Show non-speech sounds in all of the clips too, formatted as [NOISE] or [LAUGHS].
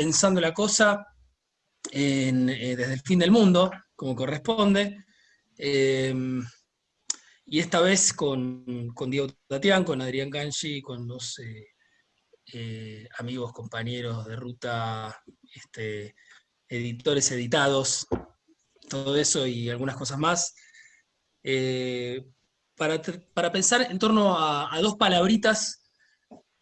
pensando la cosa eh, desde el fin del mundo, como corresponde, eh, y esta vez con, Diego Tatián, con Adrián Ganchi, con dos amigos, compañeros de ruta, este, editores editados, todo eso y algunas cosas más, para, pensar en torno a, dos palabritas,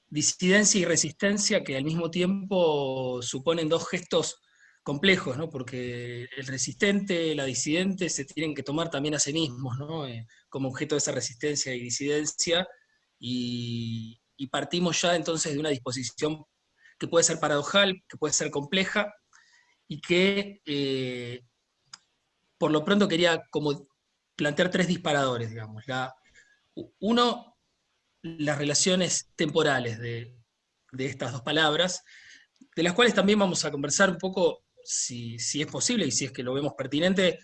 disidencia y resistencia, que al mismo tiempo suponen dos gestos complejos, ¿no? porque el resistente, la disidente se tienen que tomar también a sí mismos, ¿no? Eh, como objeto de esa resistencia y disidencia, y, partimos ya entonces de una disposición que puede ser paradojal, que puede ser compleja, y que eh, por lo pronto quería como plantear tres disparadores, digamos. La, uno, las relaciones temporales de, estas dos palabras, de las cuales también vamos a conversar un poco, si, es posible y si es que lo vemos pertinente,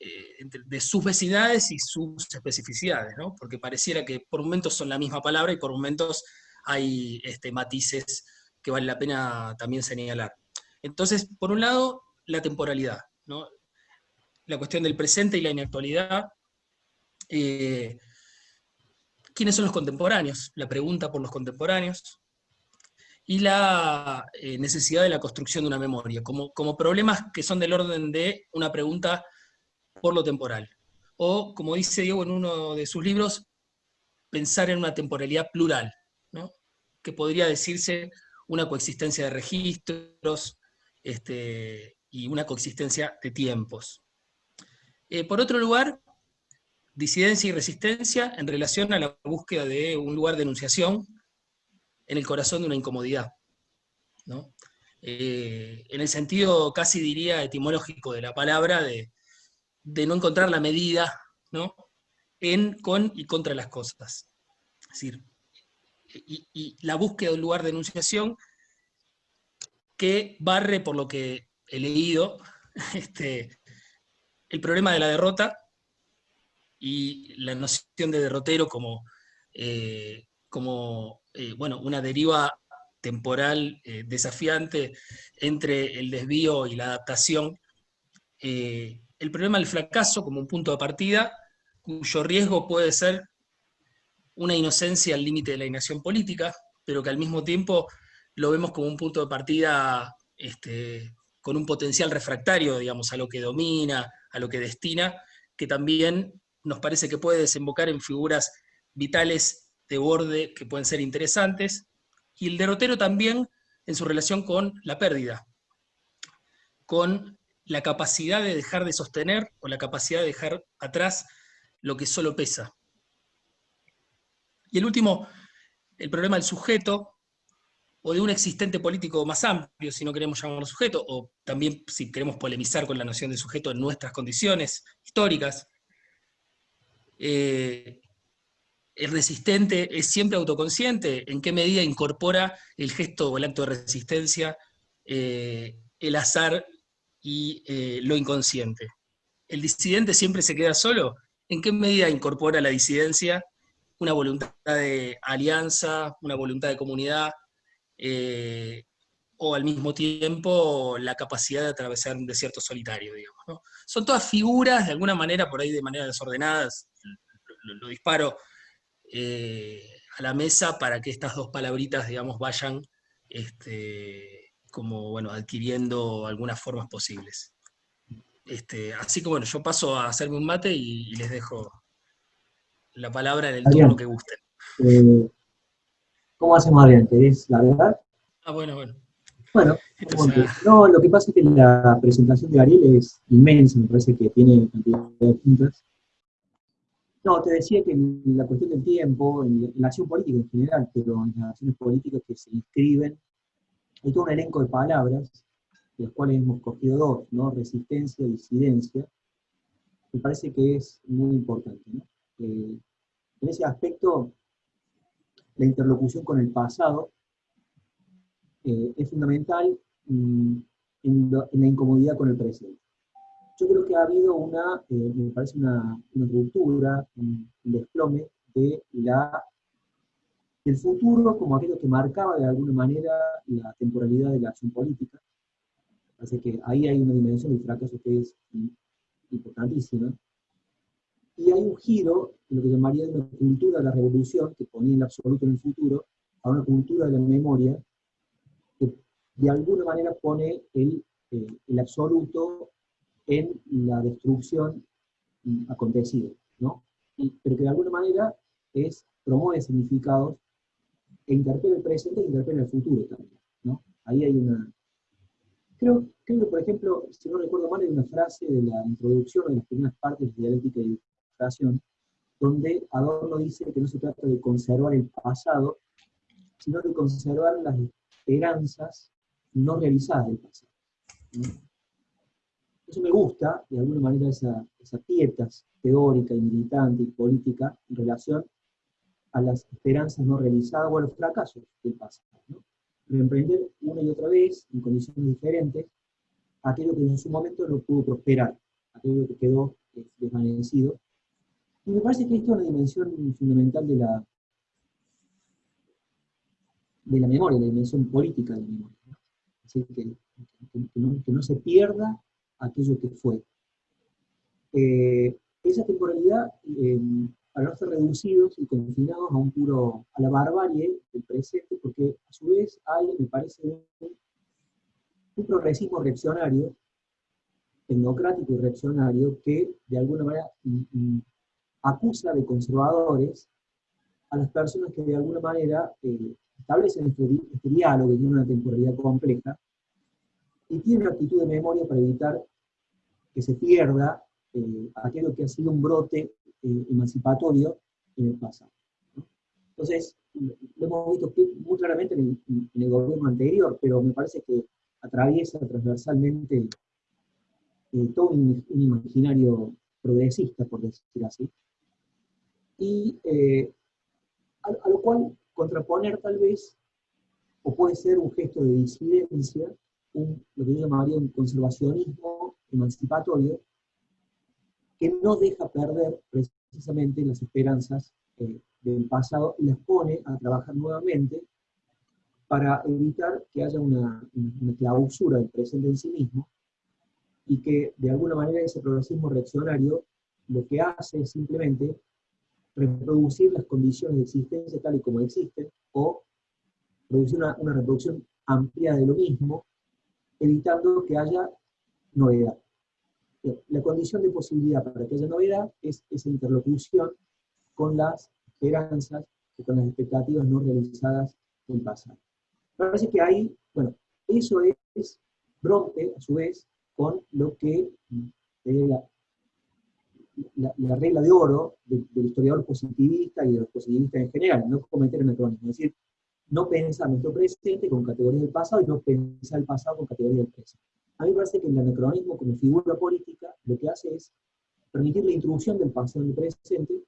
eh, de sus vecinidades y sus especificidades, ¿no? porque pareciera que por momentos son la misma palabra y por momentos hay este, matices que vale la pena también señalar. Entonces, por un lado, la temporalidad. ¿no? la cuestión del presente y la inactualidad. Eh, ¿Quiénes son los contemporáneos? La pregunta por los contemporáneos. Y la eh, necesidad de la construcción de una memoria, como, como problemas que son del orden de una pregunta por lo temporal. O, como dice Diego en uno de sus libros, pensar en una temporalidad plural, que podría decirse una coexistencia de registros este, y una coexistencia de tiempos. Eh, por otro lugar, disidencia y resistencia en relación a la búsqueda de un lugar de enunciación en el corazón de una incomodidad. Eh, en el sentido casi diría etimológico de la palabra, de, no encontrar la medida en, con y contra las cosas. Es decir, y, la búsqueda de un lugar de enunciación que barre por lo que he leído, [LAUGHS] este, el problema de la derrota y la noción de derrotero como, eh, como eh, bueno, una deriva temporal eh, desafiante entre el desvío y la adaptación, el problema del fracaso como un punto de partida, cuyo riesgo puede ser una inocencia al límite de la inacción política, pero que al mismo tiempo lo vemos como un punto de partida este, con un potencial refractario, digamos, a lo que domina, a lo que destina, que también nos parece que puede desembocar en figuras vitales de borde que pueden ser interesantes, y el derrotero también en su relación con la pérdida, con la capacidad de dejar de sostener o la capacidad de dejar atrás lo que solo pesa. Y el último, el problema del sujeto, o de un existente político más amplio, si no queremos llamarlo sujeto, o también si queremos polemizar con la noción de sujeto en nuestras condiciones históricas. Eh, el resistente es siempre autoconsciente, en qué medida incorpora el gesto o el acto de resistencia, eh, el azar y eh, lo inconsciente. El disidente siempre se queda solo, en qué medida incorpora la disidencia una voluntad de alianza, una voluntad de comunidad, eh, o al mismo tiempo la capacidad de atravesar un desierto solitario, digamos. Son todas figuras, de alguna manera, por ahí de manera desordenada, lo, disparo eh, a la mesa para que estas dos palabritas, digamos, vayan este, como, bueno, adquiriendo algunas formas posibles. Este, así que bueno, yo paso a hacerme un mate y, les dejo la palabra en el turno que gusten. Eh, ¿Cómo hacemos, Adrián? ¿Querés la verdad? Ah, bueno, bueno. Bueno, no, lo que pasa es que la presentación de Ariel es inmensa, me parece que tiene cantidad de puntas. No, te decía que en la cuestión del tiempo, en la acción política en general, pero en las acciones políticas que se inscriben, hay todo un elenco de palabras, de las cuales hemos cogido dos, ¿no? Resistencia y disidencia, me parece que es muy importante. ¿no? Eh, en ese aspecto, la interlocución con el pasado eh, es fundamental mm, en, la incomodidad con el presente. Yo creo que ha habido una, eh, me parece una, ruptura, un, desplome de la el futuro como aquello que marcaba de alguna manera la temporalidad de la acción política. Así que ahí hay una dimensión del fracaso que es importantísima. Y hay un giro en lo que llamaría de una cultura de la revolución, que ponía el absoluto en el futuro, a una cultura de la memoria, de alguna manera pone el, eh, el absoluto en la destrucción acontecida, ¿no? pero que de alguna manera es, promueve significados e interpela el presente e interpela el futuro también, ¿no? Ahí hay una... Creo, creo que, por ejemplo, si no recuerdo mal, hay una frase de la introducción de las primeras partes de dialéctica y educación, donde Adorno dice que no se trata de conservar el pasado, sino de conservar las esperanzas no realizadas del pasado. Eso me gusta, de alguna manera, esa, esa pietas teórica y militante y política en relación a las esperanzas no realizadas o a los fracasos del pasado. ¿no? Reemprender una y otra vez, en condiciones diferentes, aquello que en su momento no pudo prosperar, aquello que quedó eh, desvanecido. Y me parece que esto es una dimensión fundamental de la, de la memoria, la dimensión política de la memoria. Así que, no, se pierda aquello que fue. Eh, esa temporalidad eh, no ser reducidos y confinados a un puro, a la barbarie del presente, porque a su vez hay, me parece, un, progresismo reaccionario, democrático y reaccionario, que de alguna manera acusa de conservadores a las personas que de alguna manera eh, establecen este, este, diálogo y tiene una temporalidad compleja, y tiene una actitud de memoria para evitar que se pierda eh, aquello que ha sido un brote eh, emancipatorio en el pasado. Entonces, lo hemos visto muy claramente en el, gobierno anterior, pero me parece que atraviesa transversalmente eh, todo un, imaginario progresista, por decir así, y a, lo cual contraponer tal vez, o puede ser un gesto de disidencia, un, lo que yo llamaría un conservacionismo emancipatorio, que no deja perder precisamente las esperanzas eh, del pasado y las pone a trabajar nuevamente para evitar que haya una, clausura del presente en sí mismo y que de alguna manera ese progresismo reaccionario lo que hace es simplemente reproducir las condiciones de existencia tal y como existen o producir una, reproducción amplia de lo mismo, evitando que haya novedad la condición de posibilidad para que haya novedad es esa interlocución con las esperanzas y con las expectativas no realizadas del pasado. Parece que ahí, bueno, eso es, rompe a su vez con lo que eh, la, regla de oro del, historiador positivista y de los positivistas en general, no cometer anacronismo, es decir, no pensar nuestro presente con categorías del pasado y no pensar el pasado con categorías del presente. A mí me parece que el anacronismo como figura política lo que hace es permitir la introducción del pasado en el presente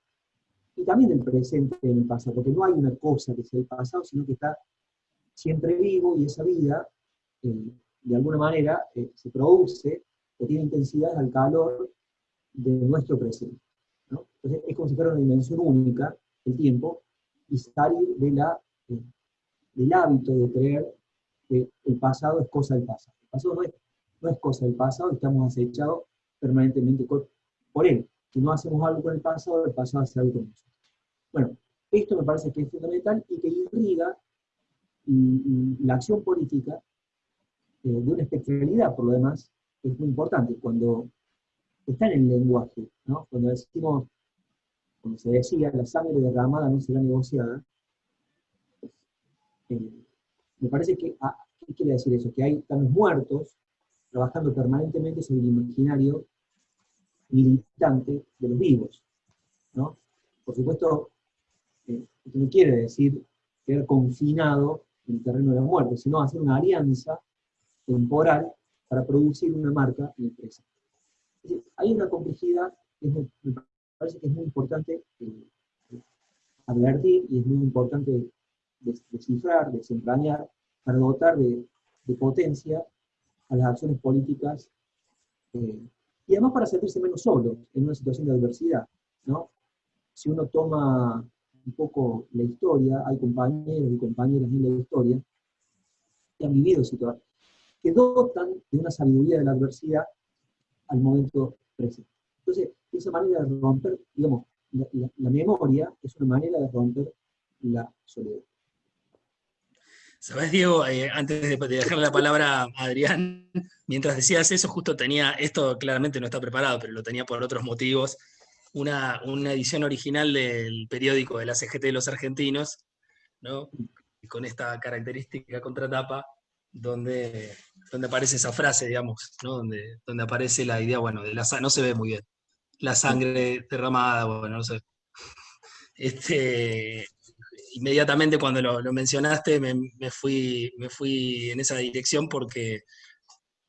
y también del presente en el pasado, porque no hay una cosa que sea el pasado, sino que está siempre vivo y esa vida, eh, de alguna manera, eh, se produce o tiene intensidad al calor de nuestro presente. Entonces es como si fuera una dimensión única, el tiempo, y salir de la, eh, del hábito de creer que el pasado es cosa del pasado. El pasado no es no es cosa del pasado, estamos acechados permanentemente por él. Si no hacemos algo con el pasado, el pasado hace algo con nosotros. Bueno, esto me parece que es fundamental y que irriga la acción política eh, de una especialidad, por lo demás, es muy importante. Cuando está en el lenguaje, ¿no? cuando decimos, como se decía, la sangre derramada no será negociada, eh, me parece que, ah, ¿qué quiere decir eso? Que hay están muertos trabajando permanentemente sobre el imaginario militante de los vivos. ¿no? Por supuesto, eh, esto no quiere decir quedar confinado en el terreno de la muerte, sino hacer una alianza temporal para producir una marca en el. Hay una complejidad que me parece que es muy importante eh, advertir y es muy importante descifrar, desentrañar, para dotar de potencia a las acciones políticas eh, y además para sentirse menos solo en una situación de adversidad. ¿no? Si uno toma un poco la historia, hay compañeros y compañeras en la historia que han vivido situaciones, que dotan de una sabiduría de la adversidad al momento presente. Entonces, esa manera de romper, digamos, la, memoria es una manera de romper la soledad. Sabes, Diego, eh, antes de, dejarle la palabra a Adrián, [LAUGHS] mientras decías eso, justo tenía, esto claramente no está preparado, pero lo tenía por otros motivos, una, edición original del periódico de la CGT de los argentinos, ¿no? con esta característica contratapa, donde, donde aparece esa frase, digamos, ¿no? donde, donde aparece la idea, bueno, de la no se ve muy bien, la sangre derramada, bueno, no sé. [LAUGHS] Este, inmediatamente cuando lo, mencionaste me, fui, me fui en esa dirección porque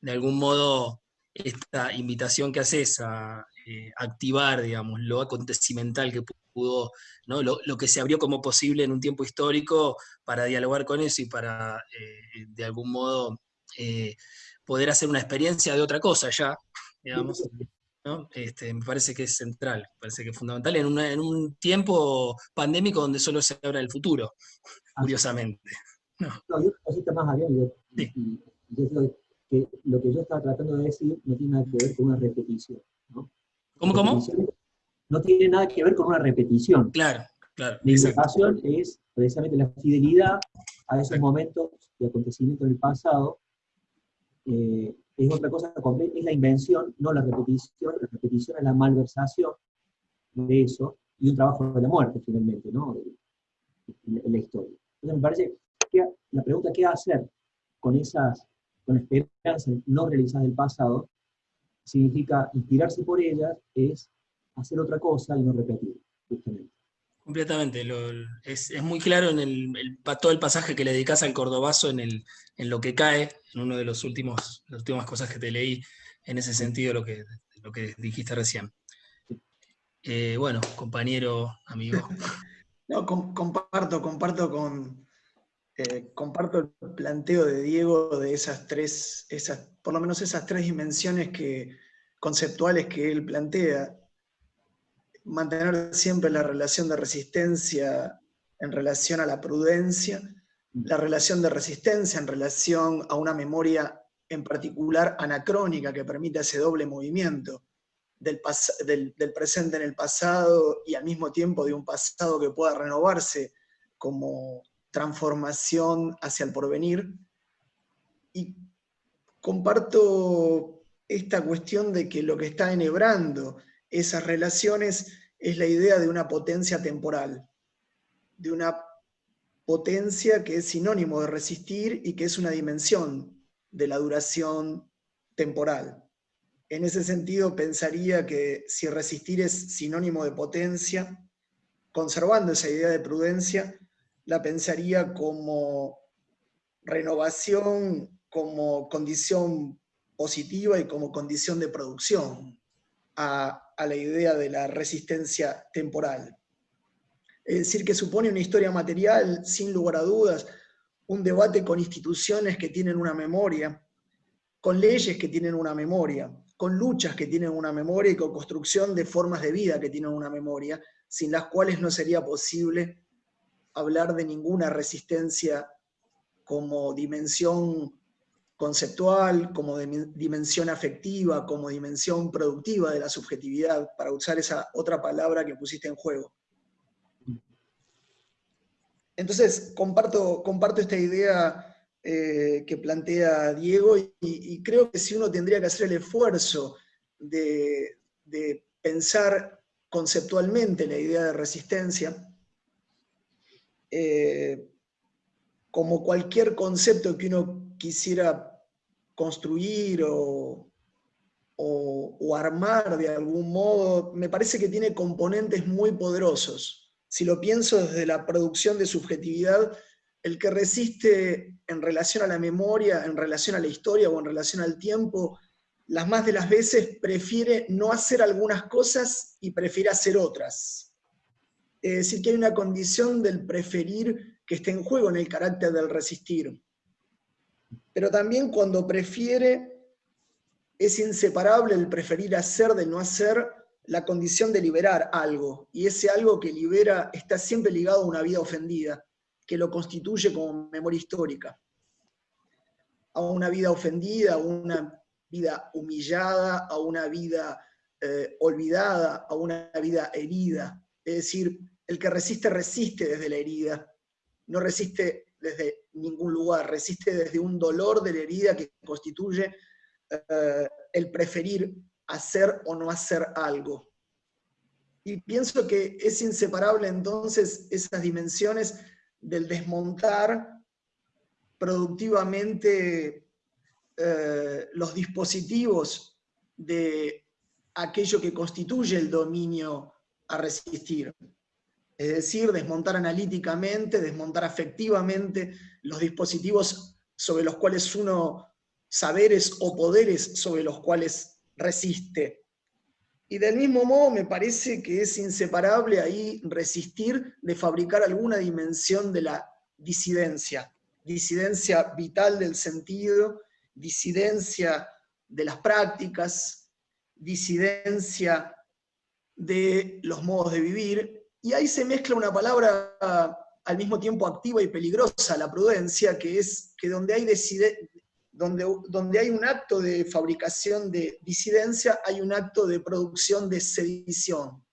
de algún modo esta invitación que haces a eh, activar, digamos, lo acontecimental que pudo, ¿no? Lo, que se abrió como posible en un tiempo histórico para dialogar con eso y para, eh, de algún modo, eh, poder hacer una experiencia de otra cosa ya, digamos, este, me parece que es central, me parece que es fundamental en, en, un tiempo pandémico donde solo se habla del futuro, curiosamente. No, no yo cosita más, Ariel, que lo que yo estaba tratando de decir no tiene nada que ver con una repetición. ¿no? ¿Cómo, cómo? No tiene nada que ver con una repetición. Claro, claro. La invitación es precisamente la fidelidad a esos momentos de acontecimientos del pasado eh, es otra cosa es la invención, no la repetición, la repetición es la malversación de eso, y un trabajo de la muerte finalmente, ¿no? En la historia. Entonces me parece que la pregunta ¿qué hacer con esas, con esperanzas no realizadas del pasado? Significa inspirarse por ellas, es hacer otra cosa y no repetir, justamente. Completamente, es, muy claro en el, todo el pasaje que le dedicas al cordobazo en, lo que cae, en uno de los últimos, las últimas cosas que te leí, en ese sentido lo que, lo que dijiste recién. Eh, bueno, compañero, amigo. [LAUGHS] No, comparto, comparto con, eh, comparto el planteo de Diego de esas tres, esas, por lo menos esas tres dimensiones que, conceptuales que él plantea mantener siempre la relación de resistencia en relación a la prudencia, la relación de resistencia en relación a una memoria en particular anacrónica que permite ese doble movimiento del, del, presente en el pasado y al mismo tiempo de un pasado que pueda renovarse como transformación hacia el porvenir. Y comparto esta cuestión de que lo que está enhebrando esas relaciones es la idea de una potencia temporal, de una potencia que es sinónimo de resistir y que es una dimensión de la duración temporal. En ese sentido, pensaría que si resistir es sinónimo de potencia, conservando esa idea de prudencia, la pensaría como renovación, como condición positiva y como condición de producción la idea de la resistencia temporal. Es decir, que supone una historia material, sin lugar a dudas, un debate con instituciones que tienen una memoria, con leyes que tienen una memoria, con luchas que tienen una memoria y con construcción de formas de vida que tienen una memoria, sin las cuales no sería posible hablar de ninguna resistencia como dimensión conceptual, como dimensión afectiva, como dimensión productiva de la subjetividad, para usar esa otra palabra que pusiste en juego. Entonces, comparto, comparto esta idea eh, que plantea Diego y, creo que si uno tendría que hacer el esfuerzo de, pensar conceptualmente la idea de resistencia, eh, como cualquier concepto que uno quisiera construir o, armar de algún modo, me parece que tiene componentes muy poderosos. Si lo pienso desde la producción de subjetividad, el que resiste en relación a la memoria, en relación a la historia o en relación al tiempo, las más de las veces prefiere no hacer algunas cosas y prefiere hacer otras. Es decir, que hay una condición del preferir que esté en juego en el carácter del resistir pero también cuando prefiere, es inseparable el preferir hacer de no hacer la condición de liberar algo, y ese algo que libera está siempre ligado a una vida ofendida, que lo constituye como memoria histórica. A una vida ofendida, a una vida humillada, a una vida eh, olvidada, a una vida herida. Es decir, el que resiste, resiste desde la herida, no resiste desde ningún lugar, resiste desde un dolor de la herida que constituye eh, el preferir hacer o no hacer algo. Y pienso que es inseparable entonces esas dimensiones del desmontar productivamente eh, los dispositivos de aquello que constituye el dominio a resistir. Es decir, desmontar analíticamente, desmontar afectivamente los dispositivos sobre los cuales uno, saberes o poderes sobre los cuales resiste. Y del mismo modo me parece que es inseparable ahí resistir de fabricar alguna dimensión de la disidencia, disidencia vital del sentido, disidencia de las prácticas, disidencia de los modos de vivir, y ahí se mezcla una palabra al mismo tiempo activa y peligrosa, la prudencia, que es que donde hay donde, donde hay un acto de fabricación de disidencia, hay un acto de producción de sedición.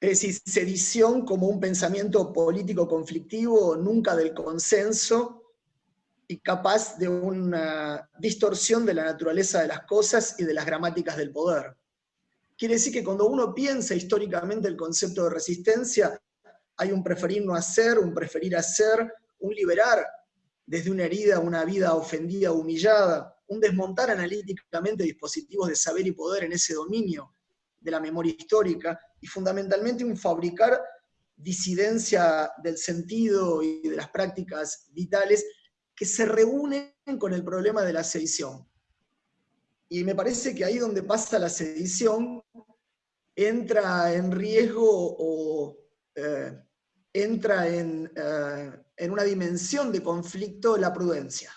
Es decir, sedición como un pensamiento político conflictivo, nunca del consenso, y capaz de una distorsión de la naturaleza de las cosas y de las gramáticas del poder. Quiere decir que cuando uno piensa históricamente el concepto de resistencia, hay un preferir no hacer, un preferir hacer, un liberar desde una herida una vida ofendida, humillada, un desmontar analíticamente dispositivos de saber y poder en ese dominio de la memoria histórica, y fundamentalmente un fabricar disidencia del sentido y de las prácticas vitales que se reúnen con el problema de la sedición. Y me parece que ahí donde pasa la sedición, entra en riesgo o eh, entra en, eh, en una dimensión de conflicto la prudencia.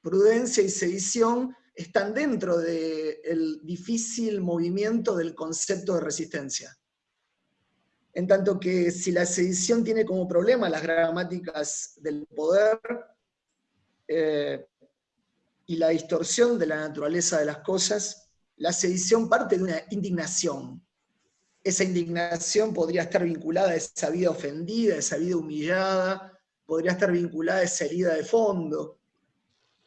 Prudencia y sedición están dentro del difícil movimiento del concepto de resistencia. En tanto que si la sedición tiene como problema las gramáticas del poder eh, y la distorsión de la naturaleza de las cosas, la sedición parte de una indignación, esa indignación podría estar vinculada a esa vida ofendida, a esa vida humillada, podría estar vinculada a esa herida de fondo.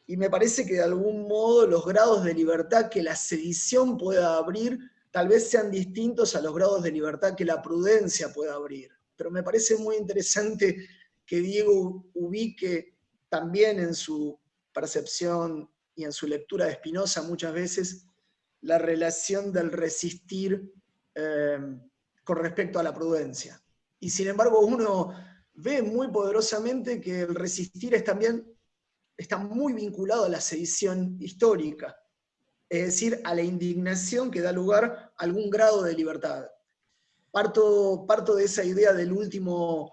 Y me parece que de algún modo los grados de libertad que la sedición pueda abrir tal vez sean distintos a los grados de libertad que la prudencia pueda abrir. Pero me parece muy interesante que Diego ubique también en su percepción y en su lectura de Spinoza muchas veces la relación del resistir Em, con respecto a la prudencia. Y sin embargo uno ve muy poderosamente que el resistir es también, está muy vinculado a la sedición histórica, es decir, a la indignación que da lugar a algún grado de libertad. Parto, parto de esa idea del último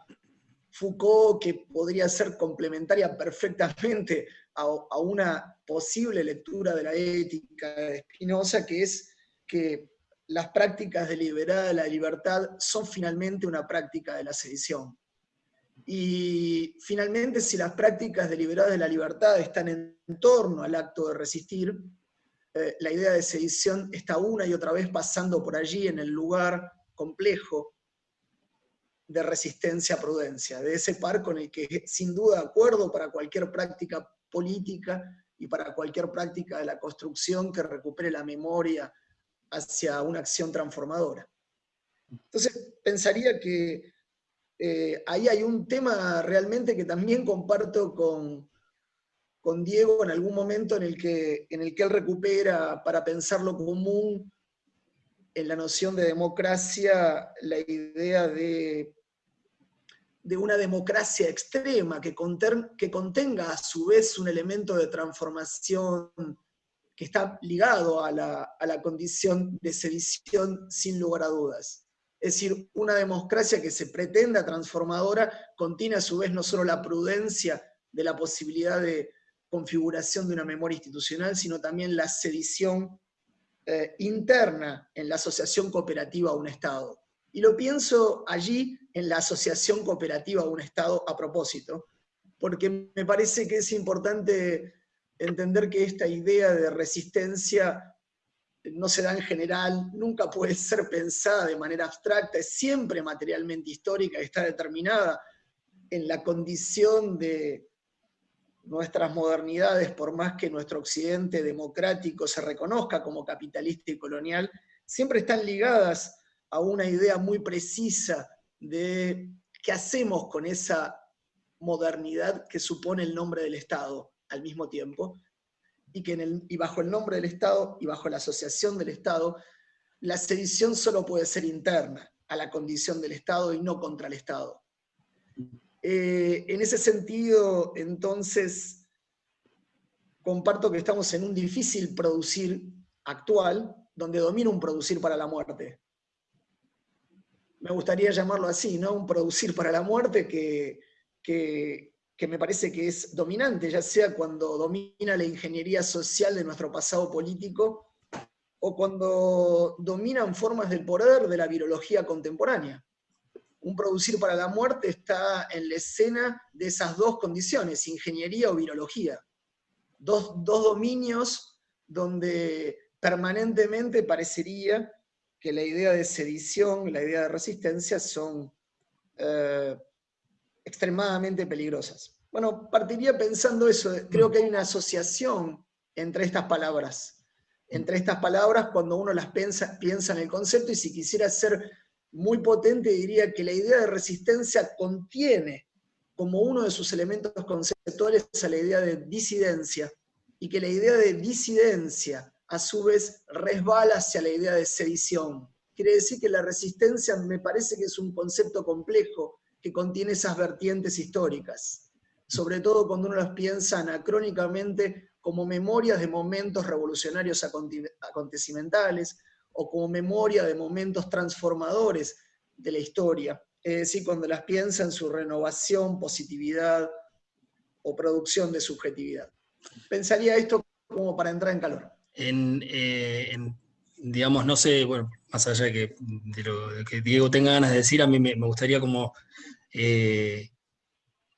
Foucault que podría ser complementaria perfectamente a, una posible lectura de la ética de Spinoza, que es que las prácticas deliberadas de la libertad son finalmente una práctica de la sedición. Y finalmente, si las prácticas deliberadas de la libertad están en torno al acto de resistir, eh, la idea de sedición está una y otra vez pasando por allí en el lugar complejo de resistencia-prudencia, de ese par con el que sin duda acuerdo para cualquier práctica política y para cualquier práctica de la construcción que recupere la memoria hacia una acción transformadora. Entonces, pensaría que eh, ahí hay un tema realmente que también comparto con, con Diego en algún momento en el, que, en el que él recupera para pensar lo común en la noción de democracia la idea de, de una democracia extrema que, contenga a su vez un elemento de transformación que está ligado a la, condición de sedición sin lugar a dudas. Es decir, una democracia que se pretenda transformadora contiene a su vez no solo la prudencia de la posibilidad de, configuración de una memoria institucional, sino también la sedición eh, interna en la asociación cooperativa a un Estado. Y lo pienso allí en la asociación cooperativa un Estado a propósito, porque me parece que es importante entender que esta idea de resistencia no se da en general, nunca puede ser pensada de manera abstracta, es siempre materialmente histórica, está determinada en la condición de nuestras modernidades, por más que nuestro occidente democrático se reconozca como capitalista y colonial, siempre están ligadas a una idea muy precisa de qué hacemos con esa modernidad que supone el nombre del Estado al mismo tiempo, y que y bajo el nombre del Estado y bajo la asociación del Estado, la sedición solo puede ser interna a la condición del Estado y no contra el Estado. Eh, en ese sentido, entonces, comparto que estamos en un difícil producir actual, donde domina un producir para la muerte. Me gustaría llamarlo así, ¿no? Un producir para la muerte que, que, me parece que es dominante, ya sea cuando domina la ingeniería social de nuestro pasado político, o cuando dominan formas del poder de la virología contemporánea. Un producir para la muerte está en la escena de esas dos condiciones, ingeniería o virología. Dos, dominios donde permanentemente parecería que la idea de sedición, la idea de resistencia son eh, extremadamente peligrosas. Bueno, partiría pensando eso, creo que hay una asociación entre estas palabras, entre estas palabras cuando uno las piensa, piensa en el concepto, y si quisiera ser muy potente diría que la idea de resistencia contiene como uno de sus elementos conceptuales a la idea de disidencia, y que la idea de disidencia a su vez resbala hacia la idea de sedición. Quiere decir que la resistencia me parece que es un concepto complejo, que contiene esas vertientes históricas, sobre todo cuando uno las piensa anacrónicamente como memorias de momentos revolucionarios acontecimentales, o como memoria de momentos transformadores de la historia, es decir, cuando las piensa en su renovación, positividad o producción de subjetividad. Pensaría esto como para entrar en calor. En, eh, digamos, no sé, bueno, más allá de que, lo que Diego tenga ganas de decir, a mí me, gustaría como eh,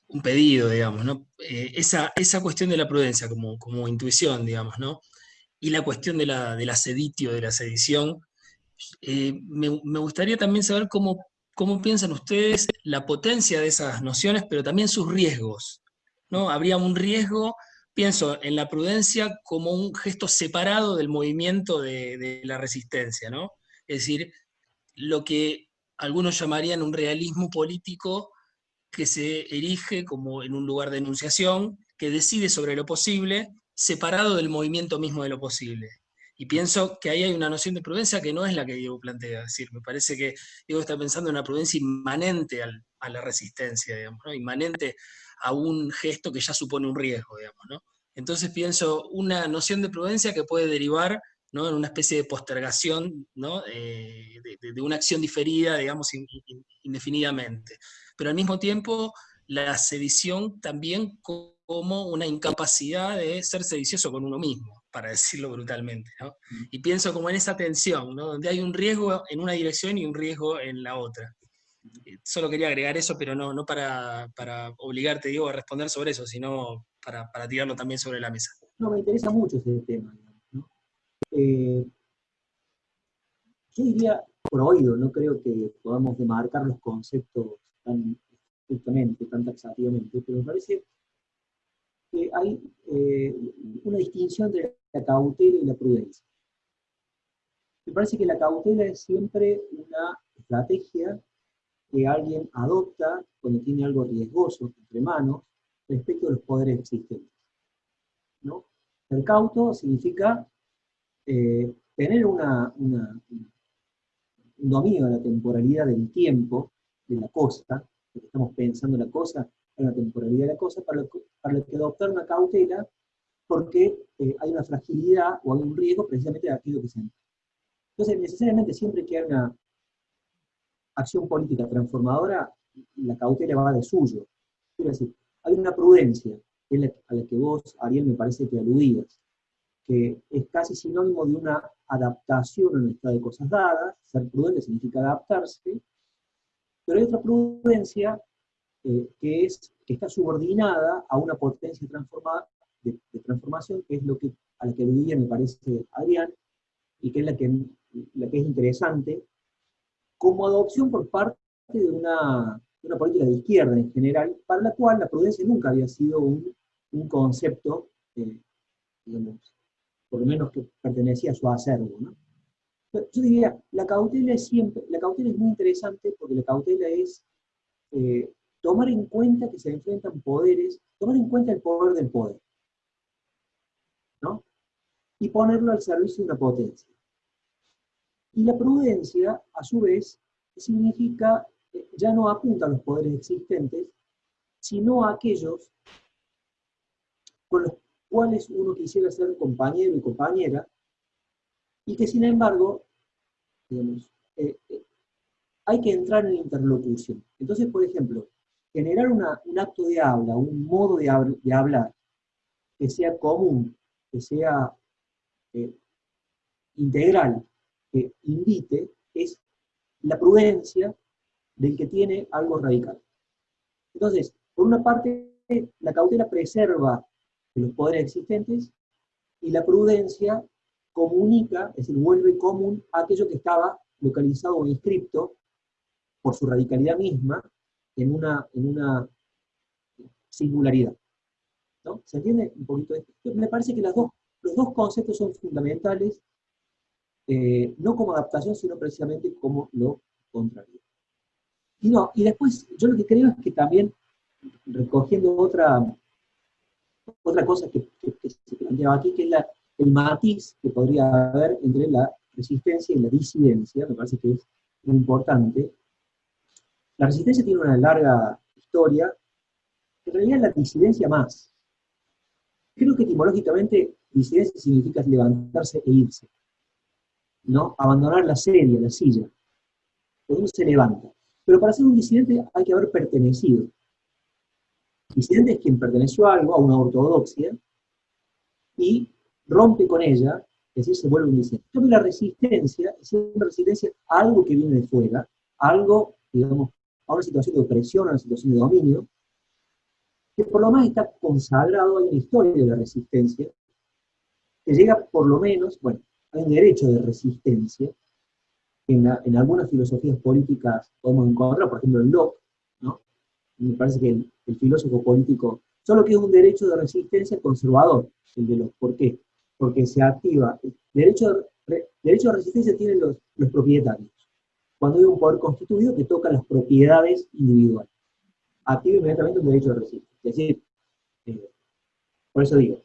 un pedido, digamos, ¿no? Eh, esa, esa cuestión de la prudencia como, como intuición, digamos, ¿no? Y la cuestión de la, de la seditio, de la sedición, me, gustaría también saber cómo, cómo piensan ustedes la potencia de esas nociones, pero también sus riesgos, ¿no? Habría un riesgo pienso en la prudencia como un gesto separado del movimiento de, la resistencia, ¿no? Es decir, lo que algunos llamarían un realismo político que se erige como en un lugar de enunciación, que decide sobre lo posible, separado del movimiento mismo de lo posible. Y pienso que ahí hay una noción de prudencia que no es la que Diego plantea. Es decir, me parece que Diego está pensando en una prudencia inmanente a la resistencia, digamos, ¿no? inmanente a un gesto que ya supone un riesgo, digamos, ¿no? Entonces pienso una noción de prudencia que puede derivar ¿no? en una especie de postergación ¿no? Eh, de, una acción diferida, digamos, indefinidamente. Pero al mismo tiempo, la sedición también como una incapacidad de ser sedicioso con uno mismo, para decirlo brutalmente. ¿no? Mm. Y pienso como en esa tensión, ¿no? donde hay un riesgo en una dirección y un riesgo en la otra. Eh, solo quería agregar eso, pero no, no para, obligarte, digo, a responder sobre eso, sino para, tirarlo también sobre la mesa. No, me interesa mucho ese tema. Eh, yo diría, por oído, no creo que podamos demarcar los conceptos tan estrictamente, tan taxativamente, pero me parece que hay eh, una distinción entre la cautela y la prudencia. Me parece que la cautela es siempre una estrategia que alguien adopta cuando tiene algo riesgoso entre manos respecto a los poderes existentes. El cauto significa eh, tener un dominio de la temporalidad del tiempo, de la cosa, que estamos pensando la cosa, en la temporalidad de la cosa, para para adoptar una cautela porque eh, hay una fragilidad o hay un riesgo precisamente de aquello que se Entonces, necesariamente siempre que hay una acción política transformadora, la cautela va de suyo. Quiero decir, hay una prudencia que es a la que vos, Ariel, me parece que aludías, que es casi sinónimo de una adaptación a un estado de cosas dadas, ser prudente significa adaptarse, pero hay otra prudencia eh, que, es, que está subordinada a una potencia transformada, de, transformación, que es lo que, a la que aludía, me parece, Adrián, y que es la que, la que es interesante, como adopción por parte de una, política de izquierda en general, para la cual la prudencia nunca había sido un, un concepto, eh, digamos, por lo menos que pertenecía a su acervo. ¿no? Yo diría, la cautela es siempre, la cautela es muy interesante porque la cautela es eh, tomar en cuenta que se enfrentan poderes, tomar en cuenta el poder del poder, ¿no? Y ponerlo al servicio de una potencia. Y la prudencia, a su vez, significa, eh, ya no apunta a los poderes existentes, sino a aquellos con los cuales uno quisiera ser compañero y compañera, y que sin embargo, digamos, eh, eh, hay que entrar en interlocución. Entonces, por ejemplo, generar un acto de habla, un modo de, hablar que sea común, que sea integral, que invite, es la prudencia del que tiene algo radical. Entonces, por una parte, la cautela preserva los poderes existentes, y la prudencia comunica, es decir, vuelve común aquello que estaba localizado o inscripto por su radicalidad misma en una, en una singularidad. ¿no? ¿Se entiende un poquito esto? Me parece que las dos, los dos conceptos son fundamentales, eh, no como adaptación, sino precisamente como lo contrario. Y, no, y después, yo lo que creo es que también, recogiendo otra, otra cosa que, se planteaba aquí, que es el matiz que podría haber entre la resistencia y la disidencia, me parece que es muy importante. La resistencia tiene una larga historia, en realidad la disidencia más. Creo que etimológicamente disidencia significa levantarse e irse, ¿no? Abandonar la serie, la silla. Uno se levanta. Pero para ser un disidente hay que haber pertenecido. Disidente es quien perteneció a algo, a una ortodoxia, y rompe con ella, es decir, se vuelve un disidente. Entonces la resistencia es una resistencia a algo que viene de fuera, algo, digamos, a una situación de opresión, a una situación de dominio, que por lo menos está consagrado, hay una historia de la resistencia, que llega por lo menos, bueno, hay un derecho de resistencia, en, en algunas filosofías políticas podemos encontrar, por ejemplo en Locke, ¿no? me parece que el, el filósofo político, solo que es un derecho de resistencia conservador, el de los, ¿por qué? Porque se activa, derecho, derecho de resistencia tienen los, los propietarios, cuando hay un poder constituido que toca las propiedades individuales. Activa inmediatamente un derecho de resistencia. Es decir, eh, por eso digo,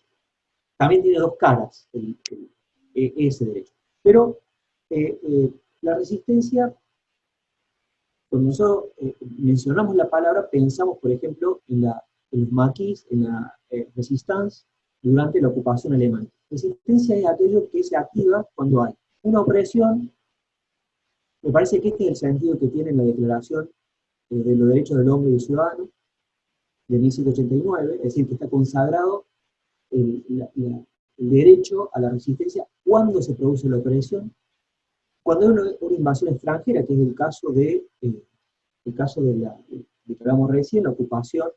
también tiene dos caras e, ese derecho. Pero eh, eh, la resistencia cuando nosotros eh, mencionamos la palabra, pensamos, por ejemplo, en, los maquis, en la resistencia durante la ocupación alemana. Resistencia es aquello que se activa cuando hay una opresión. Me parece que este es el sentido que tiene la Declaración de los Derechos del Hombre y del Ciudadano de 1789, es decir, que está consagrado el, derecho a la resistencia cuando se produce la opresión cuando hay una, invasión extranjera, que es el caso de, eh, caso de la, que hablamos recién, la ocupación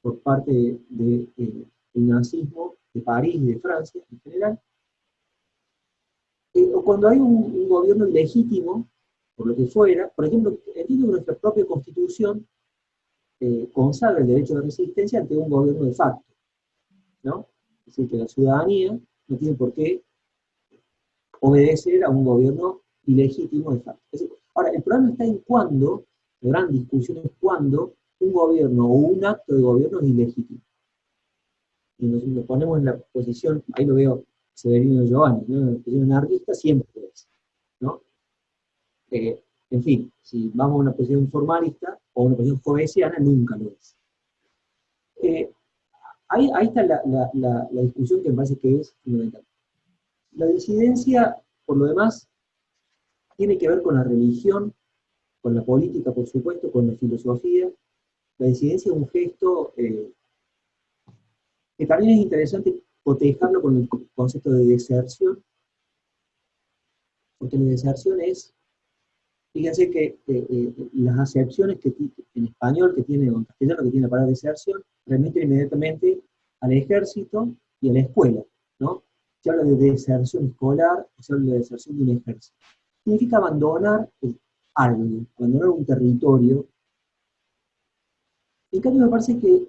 por parte del eh, nazismo de París y de Francia en general, eh, o cuando hay un, gobierno ilegítimo, por lo que fuera, por ejemplo, entiendo que nuestra propia constitución consagra el derecho de resistencia ante un gobierno de facto, ¿no? Es decir, que la ciudadanía no tiene por qué obedecer a un gobierno ilegítimo de facto. Ahora, el problema está en cuándo, la gran discusión es cuándo un gobierno o un acto de gobierno es ilegítimo. Y nos, ponemos en la posición, ahí lo veo Severino Giovanni, ¿no? en la posición anarquista siempre es. ¿no? Eh, en fin, si vamos a una posición formalista o una posición jovesiana, nunca lo es. Eh, ahí, está la, la, discusión que me parece que es fundamental. La disidencia, por lo demás, tiene que ver con la religión, con la política, por supuesto, con la filosofía. La disidencia es un gesto, eh, que también es interesante cotejarlo con el concepto de deserción, porque la deserción es, fíjense que eh, las acepciones que en español que tiene, o en castellano que tiene la palabra deserción, remiten inmediatamente al ejército y a la escuela, ¿no? Se habla de deserción escolar, se habla de deserción de un ejército. Significa abandonar algo, abandonar un territorio. En cambio, me parece que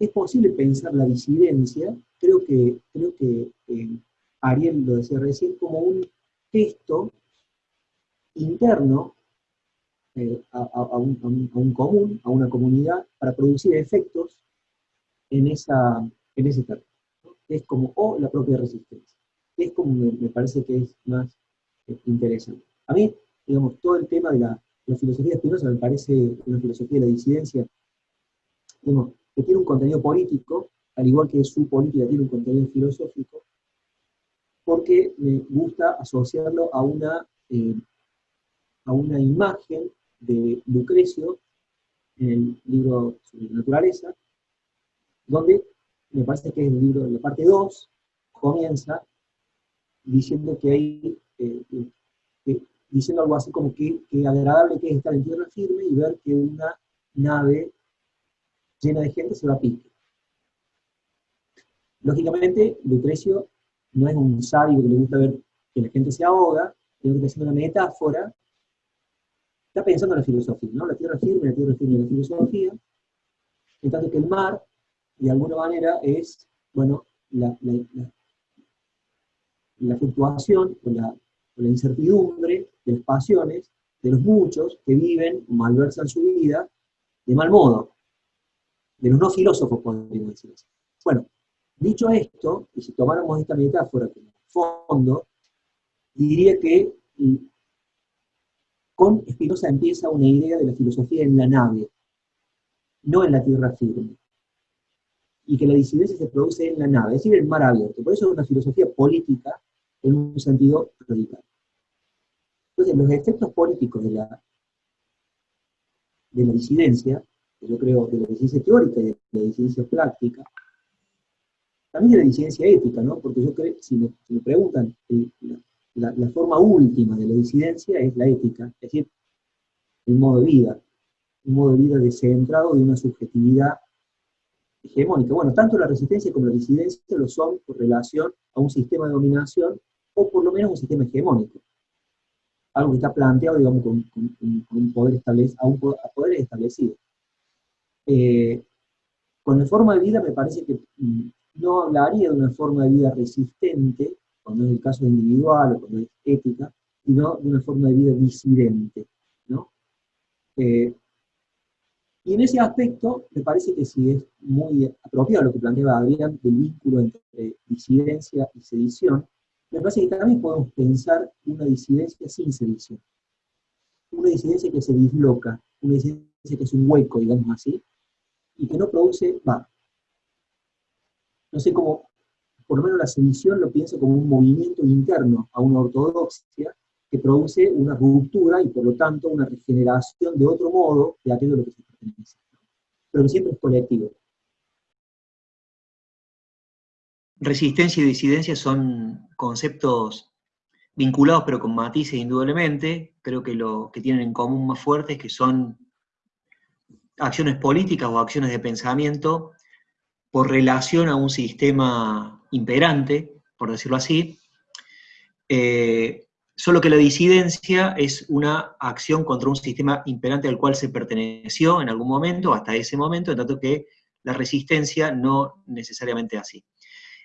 es posible pensar la disidencia, creo que, creo que eh, Ariel lo decía recién, como un gesto interno eh, a, un, común, a una comunidad, para producir efectos en, esa, en ese territorio. Es como, o la propia resistencia. Es como me, parece que es más eh, interesante. A mí, digamos, todo el tema de la, la filosofía espinosa me parece una filosofía de la disidencia, digamos, que tiene un contenido político, al igual que su política tiene un contenido filosófico, porque me gusta asociarlo a una, eh, a una imagen de Lucrecio en el libro sobre la naturaleza, donde me parece que el libro, la parte 2, comienza diciendo que hay, eh, diciendo algo así como que, que agradable que es estar en tierra firme y ver que una nave llena de gente se va a pique. Lógicamente, Lucrecio no es un sabio que le gusta ver que la gente se ahoga, sino que está haciendo una metáfora, está pensando en la filosofía, ¿no? La tierra firme, la tierra firme de la filosofía, en tanto que el mar, de alguna manera, es, bueno, la, fluctuación o la, la incertidumbre de las pasiones de los muchos que viven o malversan su vida de mal modo de los no filósofos, podríamos decir así. Bueno, dicho esto, y si tomáramos esta metáfora como fondo, diría que mm, con Spinoza empieza una idea de la filosofía en la nave, no en la tierra firme. Y que la disidencia se produce en la nave, es decir, en el mar abierto. Por eso es una filosofía política en un sentido radical. Entonces, los efectos políticos de la, de la disidencia yo creo, de la disidencia teórica y de la disidencia práctica, también de la disidencia ética, ¿no? Porque yo creo, si me, preguntan, la, forma última de la disidencia es la ética, es decir, el modo de vida, un modo de vida descentrado de una subjetividad hegemónica. Bueno, tanto la resistencia como la disidencia lo son por relación a un sistema de dominación, o por lo menos un sistema hegemónico. Algo que está planteado, digamos, con, un poder establecido, a un poder establecido. Eh, con la forma de vida me parece que mm, no hablaría de una forma de vida resistente, cuando es el caso individual o cuando es ética, sino de una forma de vida disidente. ¿no? Eh, y en ese aspecto, me parece que sí es muy apropiado lo que planteaba Adrián del vínculo entre disidencia y sedición, me parece que también podemos pensar una disidencia sin sedición. Una disidencia que se disloca, una disidencia que es un hueco, digamos así, y que no produce, no sé cómo, por lo menos la sedición lo pienso como un movimiento interno a una ortodoxia que produce una ruptura y por lo tanto una regeneración de otro modo de aquello a lo que se pertenece. Pero que siempre es colectivo. Resistencia y disidencia son conceptos vinculados pero con matices indudablemente. Creo que lo que tienen en común más fuerte es que son acciones políticas o acciones de pensamiento por relación a un sistema imperante, por decirlo así, eh, solo que la disidencia es una acción contra un sistema imperante al cual se perteneció en algún momento, hasta ese momento, en tanto que la resistencia no necesariamente así.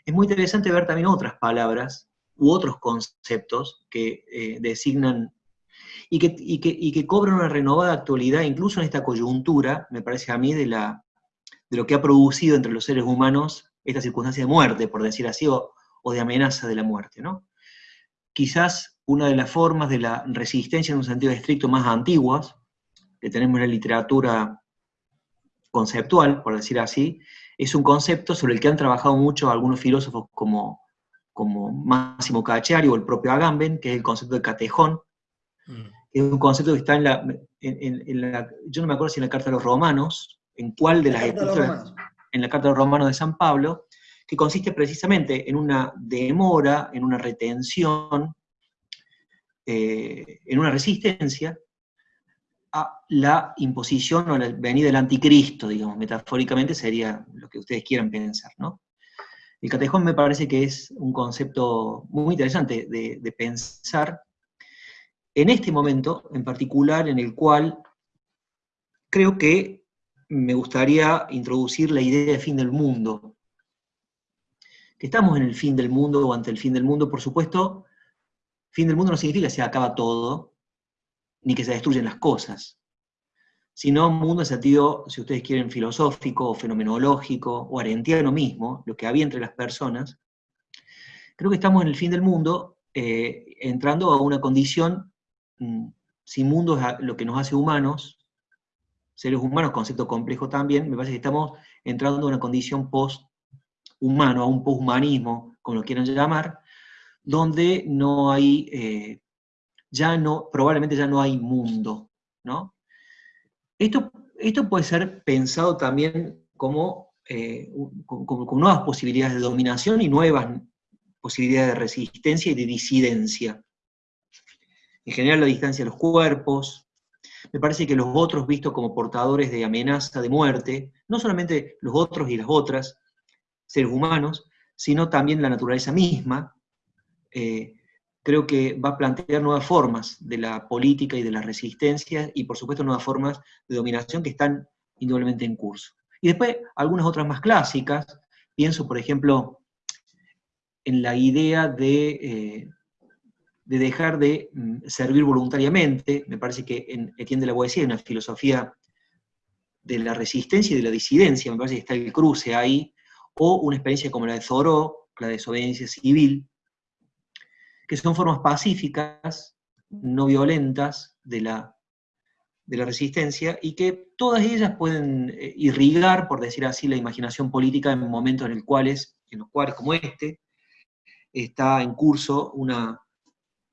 Es muy interesante ver también otras palabras u otros conceptos que eh, designan y que, y que, cobran una renovada actualidad, incluso en esta coyuntura, me parece a mí, de, la, de lo que ha producido entre los seres humanos esta circunstancia de muerte, por decir así, o, de amenaza de la muerte. ¿no? Quizás una de las formas de la resistencia en un sentido estricto más antiguas, que tenemos en la literatura conceptual, por decir así, es un concepto sobre el que han trabajado mucho algunos filósofos como, como Máximo Cacciari o el propio Agamben, que es el concepto de catejón, Mm. Es un concepto que está en la, en, la, Yo no me acuerdo si en la Carta de los Romanos, en cuál de las epístolas. En la Carta de los Romanos de San Pablo, que consiste precisamente en una demora, en una retención, eh, en una resistencia a la imposición o la venida del anticristo, digamos, metafóricamente sería lo que ustedes quieran pensar. El catejón me parece que es un concepto muy interesante de, de pensar en este momento en particular en el cual creo que me gustaría introducir la idea de fin del mundo. Que estamos en el fin del mundo o ante el fin del mundo, por supuesto, fin del mundo no significa que se acaba todo, ni que se destruyen las cosas, sino un mundo en sentido, si ustedes quieren, filosófico, o fenomenológico, o arentiano mismo, lo que había entre las personas. Creo que estamos en el fin del mundo, eh, entrando a una condición mm, sin mundo es lo que nos hace humanos, seres humanos, concepto complejo también, me parece que estamos entrando a una condición post-humano, a un post-humanismo, como lo quieran llamar, donde no hay, eh, ya no, probablemente ya no hay mundo, ¿no? Esto, esto puede ser pensado también como, eh, como, nuevas posibilidades de dominación y nuevas posibilidades de resistencia y de disidencia. En general la distancia de los cuerpos, me parece que los otros vistos como portadores de amenaza de muerte, no solamente los otros y las otras, seres humanos, sino también la naturaleza misma, eh, creo que va a plantear nuevas formas de la política y de la resistencia, y por supuesto nuevas formas de dominación que están indudablemente en curso. Y después algunas otras más clásicas, pienso por ejemplo en la idea de eh, de dejar de mm, servir voluntariamente, me parece que en Etienne de la Boétie hay una filosofía de la resistencia y de la disidencia, me parece que está el cruce ahí, o una experiencia como la de Thoreau, la desobediencia civil, que son formas pacíficas, no violentas de la, de la resistencia, y que todas ellas pueden eh, irrigar, por decir así, la imaginación política en momentos en, los cuales, como este, está en curso una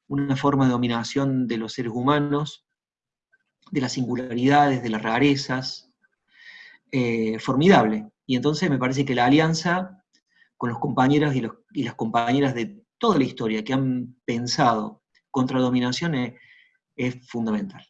una forma de dominación de los seres humanos, de las singularidades, de las rarezas, eh, formidable. Y entonces me parece que la alianza con los compañeros y, y, las compañeras de toda la historia que han pensado contra la dominación es, fundamental.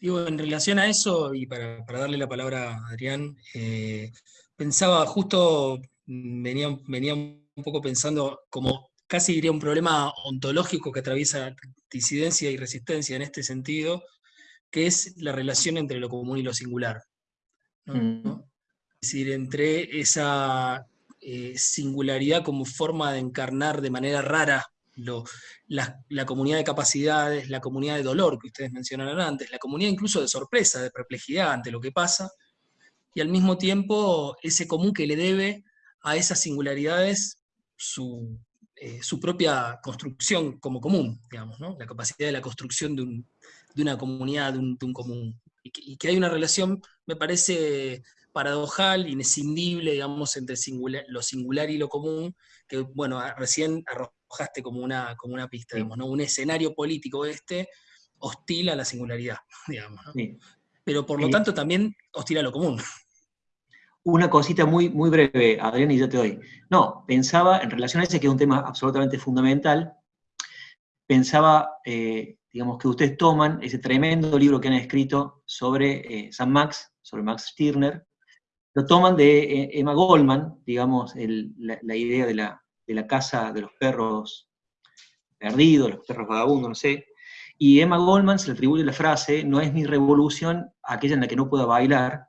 Digo, en relación a eso, y para, darle la palabra a Adrián, eh, pensaba justo, venía, venía un poco pensando como casi diría un problema ontológico que atraviesa disidencia y resistencia en este sentido, que es la relación entre lo común y lo singular. Mm. Es decir, entre esa eh, singularidad como forma de encarnar de manera rara la, comunidad de capacidades, la comunidad de dolor que ustedes mencionaron antes, la comunidad incluso de sorpresa, de perplejidad ante lo que pasa, y al mismo tiempo ese común que le debe a esas singularidades su, eh, su propia construcción como común, digamos, la capacidad de la construcción de, una comunidad, de un, común. Y que, hay una relación, me parece paradojal, inescindible, digamos, entre lo singular y lo común, que, bueno, recién arrojaste como una, como una pista, digamos, ¿no? un escenario político este hostil a la singularidad, [LAUGHS] digamos. Pero por lo tanto también hostil a lo común una cosita muy, muy breve, Adrián, y yo te doy. No, pensaba, en relación a ese, que es un tema absolutamente fundamental, pensaba, eh, digamos, que ustedes toman ese tremendo libro que han escrito sobre eh, San Max, sobre Max Stirner, lo toman de eh, Emma Goldman, digamos, la, idea de la, de la casa de los perros perdidos, los perros vagabundos, no sé, y Emma Goldman se le atribuye la frase, no es mi revolución aquella en la que no pueda bailar,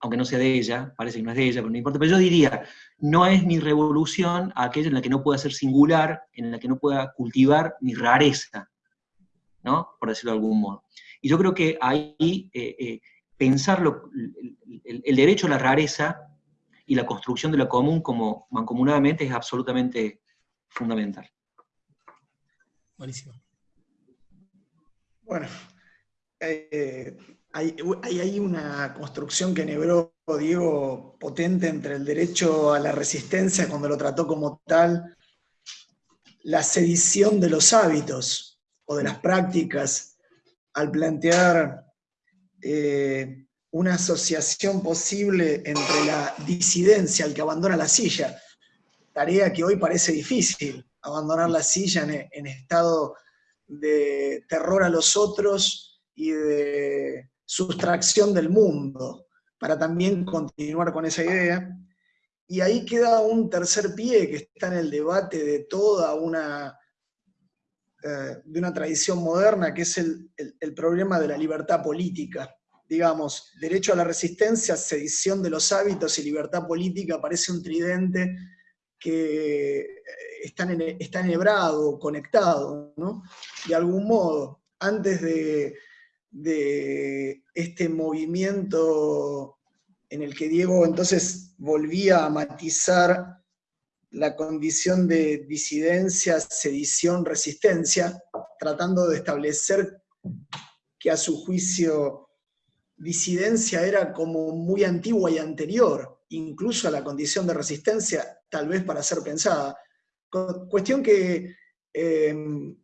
aunque no sea de ella, parece que no es de ella, pero no importa, pero yo diría, no es mi revolución aquella en la que no pueda ser singular, en la que no pueda cultivar mi rareza, ¿no? Por decirlo de algún modo. Y yo creo que ahí eh, eh, pensar el, derecho a la rareza y la construcción de lo común como mancomunadamente es absolutamente fundamental. Buenísimo. Bueno, eh, hay, hay, una construcción que nebró Diego potente entre el derecho a la resistencia cuando lo trató como tal, la sedición de los hábitos o de las prácticas, al plantear eh, una asociación posible entre la disidencia, el que abandona la silla, tarea que hoy parece difícil, abandonar la silla en, estado de terror a los otros y de sustracción del mundo, para también continuar con esa idea. Y ahí queda un tercer pie que está en el debate de toda una, eh, de una tradición moderna, que es el, el problema de la libertad política digamos, derecho a la resistencia, sedición de los hábitos y libertad política parece un tridente que eh, está, está enhebrado, conectado, ¿no? De algún modo, antes de, de este movimiento en el que Diego entonces volvía a matizar la condición de disidencia, sedición, resistencia, tratando de establecer que a su juicio disidencia era como muy antigua y anterior, incluso a la condición de resistencia, tal vez para ser pensada. Cuestión que em,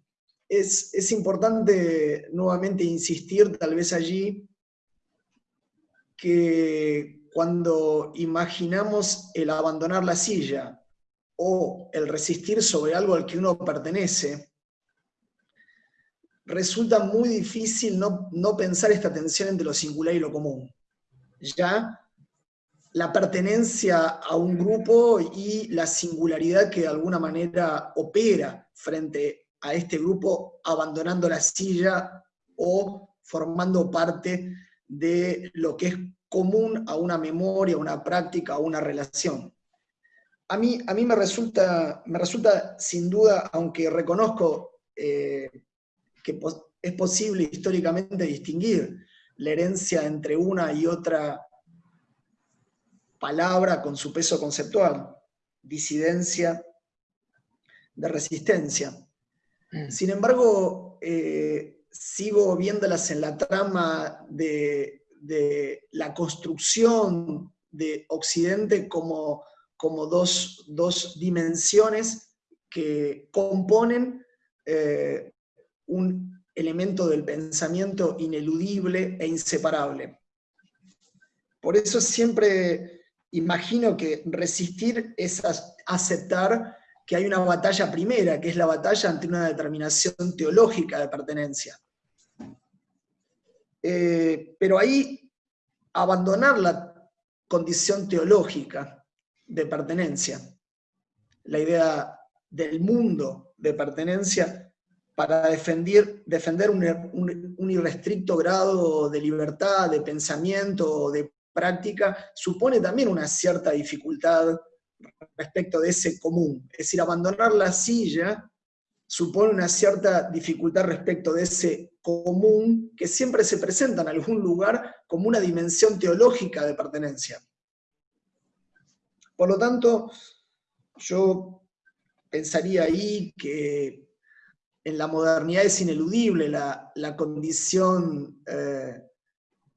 es, es, importante nuevamente insistir tal vez allí que cuando imaginamos el abandonar la silla o el resistir sobre algo al que uno pertenece, resulta muy difícil no, pensar esta tensión entre lo singular y lo común. Ya la pertenencia a un grupo y la singularidad que de alguna manera opera frente a este grupo abandonando la silla o formando parte de lo que es común a una memoria, a una práctica, a una relación. A mí, a mí me, resulta, me resulta sin duda, aunque reconozco eh, que es posible históricamente distinguir la herencia entre una y otra palabra con su peso conceptual, disidencia de resistencia. Mm. Sin embargo, eh, sigo viéndolas en la trama de, la construcción de Occidente como, como dos, dimensiones que componen eh, un elemento del pensamiento ineludible e inseparable. Por eso siempre imagino que resistir es aceptar que hay una batalla primera, que es la batalla ante una determinación teológica de pertenencia. Eh, pero ahí abandonar la condición teológica de pertenencia, la idea del mundo de pertenencia, para defender, defender un, irrestricto grado de libertad, de pensamiento, de práctica, supone también una cierta dificultad respecto de ese común. Es decir, abandonar la silla supone una cierta dificultad respecto de ese común que siempre se presenta en algún lugar como una dimensión teológica de pertenencia. Por lo tanto, yo pensaría ahí que en la modernidad es ineludible la, condición eh,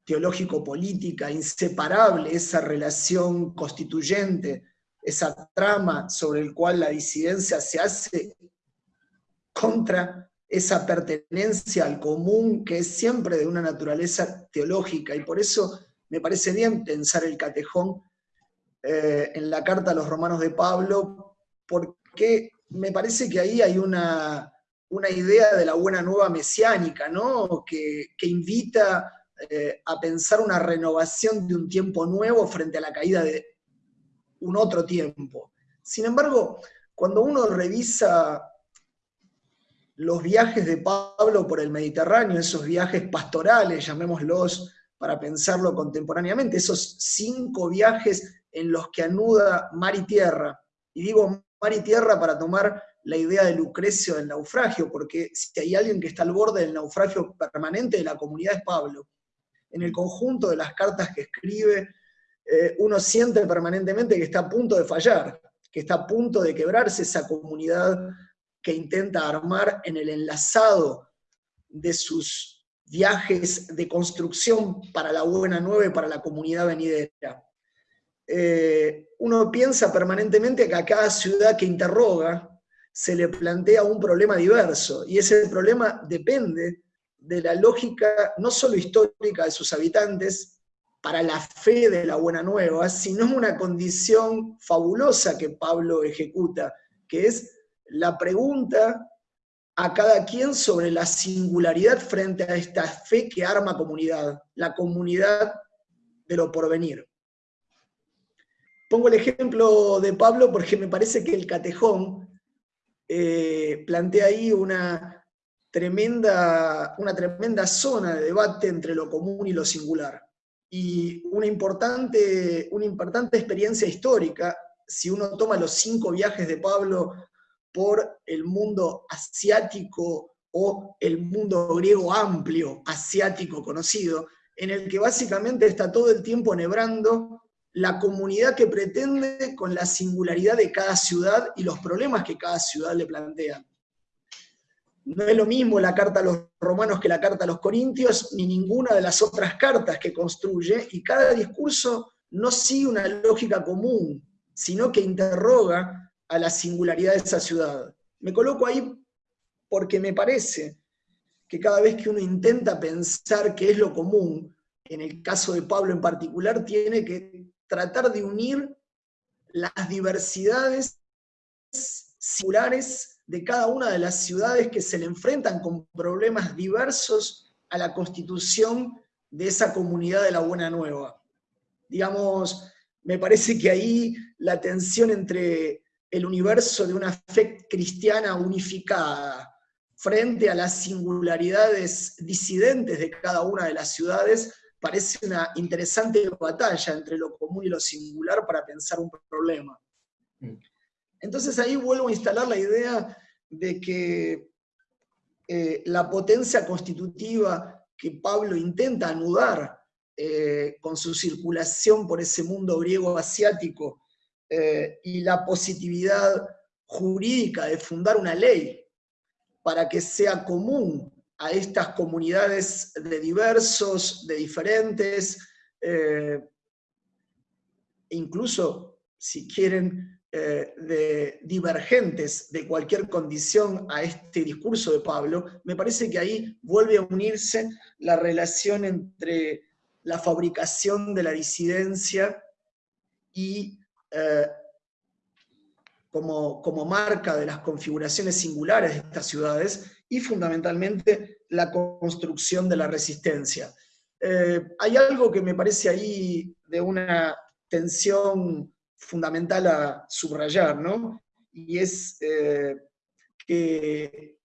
teológico-política, inseparable, esa relación constituyente, esa trama sobre el cual la disidencia se hace contra esa pertenencia al común que es siempre de una naturaleza teológica, y por eso me parece bien pensar el catejón eh, en la carta a los romanos de Pablo, porque me parece que ahí hay una, una idea de la buena nueva mesiánica, ¿no? que, invita eh, a pensar una renovación de un tiempo nuevo frente a la caída de un otro tiempo. Sin embargo, cuando uno revisa los viajes de Pablo por el Mediterráneo, esos viajes pastorales, llamémoslos para pensarlo contemporáneamente, esos cinco viajes en los que anuda mar y tierra, y digo mar y tierra para tomar la idea de Lucrecio del naufragio, porque si hay alguien que está al borde del naufragio permanente de la comunidad es Pablo. En el conjunto de las cartas que escribe, eh, uno siente permanentemente que está a punto de fallar, que está a punto de quebrarse esa comunidad que intenta armar en el enlazado de sus viajes de construcción para la buena nueva y para la comunidad venidera. Eh, uno piensa permanentemente que a cada ciudad que interroga, se le plantea un problema diverso, y ese problema depende de la lógica no solo histórica de sus habitantes, para la fe de la buena nueva, sino una condición fabulosa que Pablo ejecuta, que es la pregunta a cada quien sobre la singularidad frente a esta fe que arma comunidad, la comunidad de lo porvenir. Pongo el ejemplo de Pablo porque me parece que el catejón eh, plantea ahí una tremenda, una tremenda zona de debate entre lo común y lo singular. Y una importante, una importante experiencia histórica, si uno toma los cinco viajes de Pablo por el mundo asiático o el mundo griego amplio, asiático conocido, en el que básicamente está todo el tiempo enhebrando la comunidad que pretende con la singularidad de cada ciudad y los problemas que cada ciudad le plantea. No es lo mismo la carta a los romanos que la carta a los corintios, ni ninguna de las otras cartas que construye, y cada discurso no sigue una lógica común, sino que interroga a la singularidad de esa ciudad. Me coloco ahí porque me parece que cada vez que uno intenta pensar qué es lo común, en el caso de Pablo en particular, tiene que tratar de unir las diversidades singulares de cada una de las ciudades que se le enfrentan con problemas diversos a la constitución de esa comunidad de la Buena Nueva. Digamos, me parece que ahí la tensión entre el universo de una fe cristiana unificada frente a las singularidades disidentes de cada una de las ciudades, parece una interesante batalla entre lo común y lo singular para pensar un problema. Mm. Entonces ahí vuelvo a instalar la idea de que eh, la potencia constitutiva que Pablo intenta anudar eh, con su circulación por ese mundo griego asiático eh, y la positividad jurídica de fundar una ley para que sea común a estas comunidades de diversos, de diferentes, eh, incluso si quieren, eh, de divergentes de cualquier condición a este discurso de Pablo, me parece que ahí vuelve a unirse la relación entre la fabricación de la disidencia y eh, como, como marca de las configuraciones singulares de estas ciudades y fundamentalmente la construcción de la resistencia. Eh, hay algo que me parece ahí de una tensión fundamental a subrayar, ¿no? Y es eh, que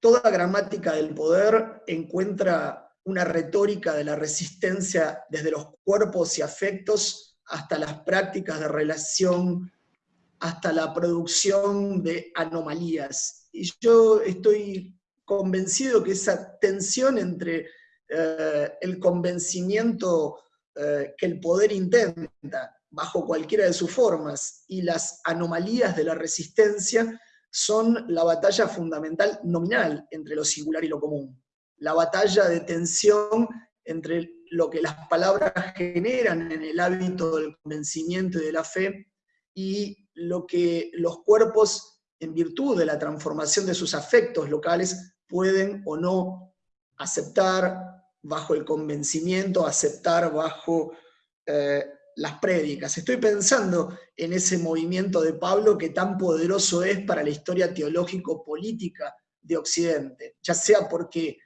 toda gramática del poder encuentra una retórica de la resistencia desde los cuerpos y afectos hasta las prácticas de relación, hasta la producción de anomalías. Y yo estoy convencido que esa tensión entre eh, el convencimiento eh, que el poder intenta, bajo cualquiera de sus formas, y las anomalías de la resistencia, son la batalla fundamental nominal entre lo singular y lo común. La batalla de tensión entre lo que las palabras generan en el hábito del convencimiento y de la fe y lo que los cuerpos, en virtud de la transformación de sus afectos locales, pueden o no aceptar bajo el convencimiento, aceptar bajo eh, las prédicas. Estoy pensando en ese movimiento de Pablo que tan poderoso es para la historia teológico-política de Occidente, ya sea porque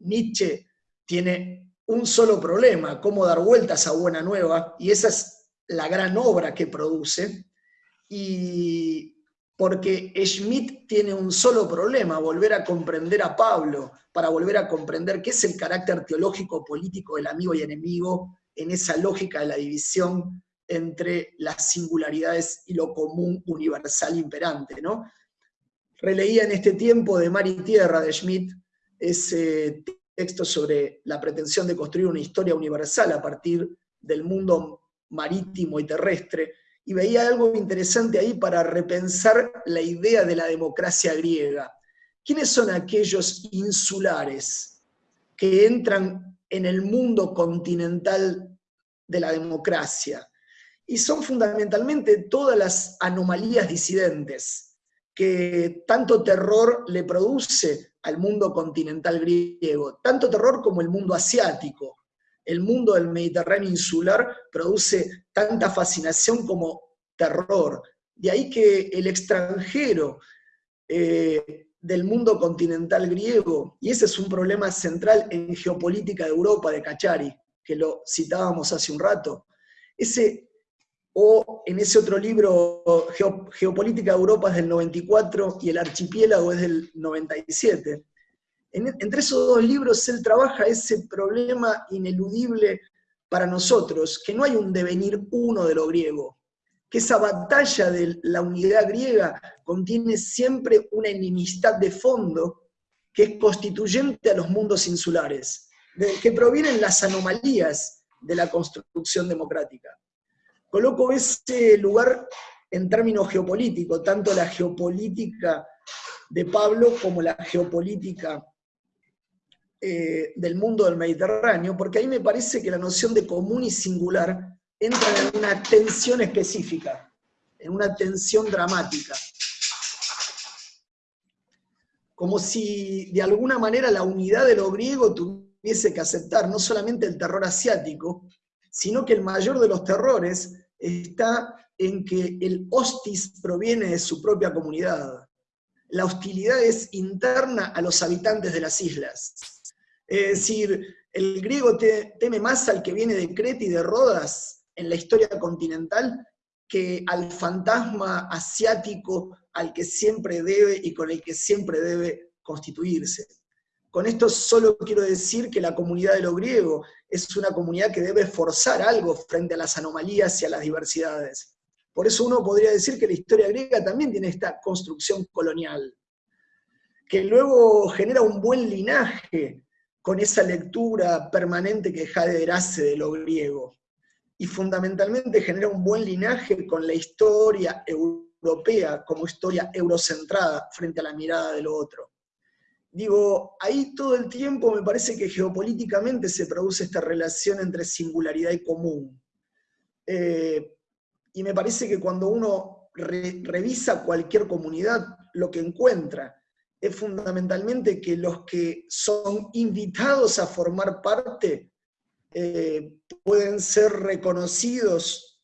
Nietzsche tiene un solo problema, cómo dar vueltas a Buena Nueva, y esa es la gran obra que produce, y porque Schmidt tiene un solo problema, volver a comprender a Pablo, para volver a comprender qué es el carácter teológico político del amigo y enemigo en esa lógica de la división entre las singularidades y lo común universal imperante. ¿no? Releía en este tiempo de Mar y Tierra de Schmidt ese texto sobre la pretensión de construir una historia universal a partir del mundo marítimo y terrestre, y veía algo interesante ahí para repensar la idea de la democracia griega. ¿Quiénes son aquellos insulares que entran en el mundo continental de la democracia? Y son fundamentalmente todas las anomalías disidentes que tanto terror le produce al mundo continental griego, tanto terror como el mundo asiático, el mundo del Mediterráneo insular produce tanta fascinación como terror. De ahí que el extranjero eh, del mundo continental griego, y ese es un problema central en geopolítica de Europa de Cachari, que lo citábamos hace un rato, ese, o en ese otro libro, Geopolítica de Europa es del 94 y el archipiélago es del 97. Entre esos dos libros él trabaja ese problema ineludible para nosotros, que no hay un devenir uno de lo griego, que esa batalla de la unidad griega contiene siempre una enemistad de fondo que es constituyente a los mundos insulares, que provienen las anomalías de la construcción democrática. Coloco ese lugar en términos geopolíticos, tanto la geopolítica de Pablo como la geopolítica eh, del mundo del Mediterráneo, porque ahí me parece que la noción de común y singular entran en una tensión específica, en una tensión dramática. Como si de alguna manera la unidad de lo griego tuviese que aceptar no solamente el terror asiático, sino que el mayor de los terrores está en que el hostis proviene de su propia comunidad. La hostilidad es interna a los habitantes de las islas. Es decir, el griego teme más al que viene de Creta y de Rodas en la historia continental que al fantasma asiático al que siempre debe y con el que siempre debe constituirse. Con esto solo quiero decir que la comunidad de lo griego es una comunidad que debe forzar algo frente a las anomalías y a las diversidades. Por eso uno podría decir que la historia griega también tiene esta construcción colonial, que luego genera un buen linaje con esa lectura permanente que Heidegger hace de lo griego y fundamentalmente genera un buen linaje con la historia europea como historia eurocentrada frente a la mirada de lo otro. Digo, ahí todo el tiempo me parece que geopolíticamente se produce esta relación entre singularidad y común. Eh, y me parece que cuando uno revisa cualquier comunidad, lo que encuentra es fundamentalmente que los que son invitados a formar parte eh, pueden ser reconocidos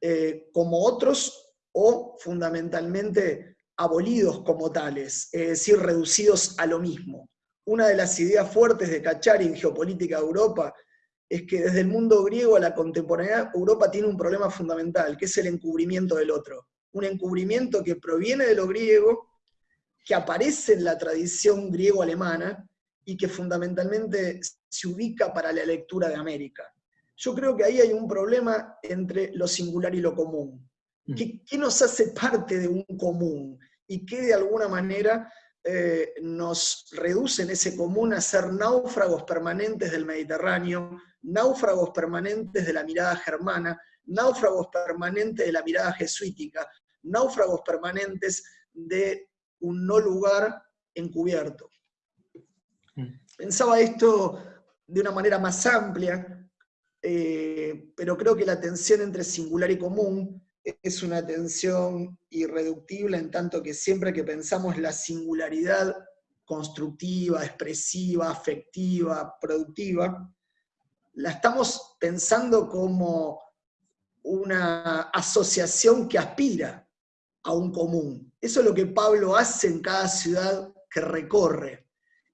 eh, como otros o fundamentalmente abolidos como tales, es decir, reducidos a lo mismo. Una de las ideas fuertes de Cachari en Geopolítica de Europa es que desde el mundo griego a la contemporaneidad Europa tiene un problema fundamental, que es el encubrimiento del otro. Un encubrimiento que proviene de lo griego, que aparece en la tradición griego-alemana, y que fundamentalmente se ubica para la lectura de América. Yo creo que ahí hay un problema entre lo singular y lo común. Mm. ¿Qué, nos hace parte de un común? Y qué de alguna manera eh, nos reduce en ese común a ser náufragos permanentes del Mediterráneo, náufragos permanentes de la mirada germana, náufragos permanentes de la mirada jesuítica, náufragos permanentes de un no lugar encubierto. Pensaba esto de una manera más amplia, eh, pero creo que la tensión entre singular y común es una tensión irreductible en tanto que siempre que pensamos la singularidad constructiva, expresiva, afectiva, productiva, la estamos pensando como una asociación que aspira a un común. Eso es lo que Pablo hace en cada ciudad que recorre.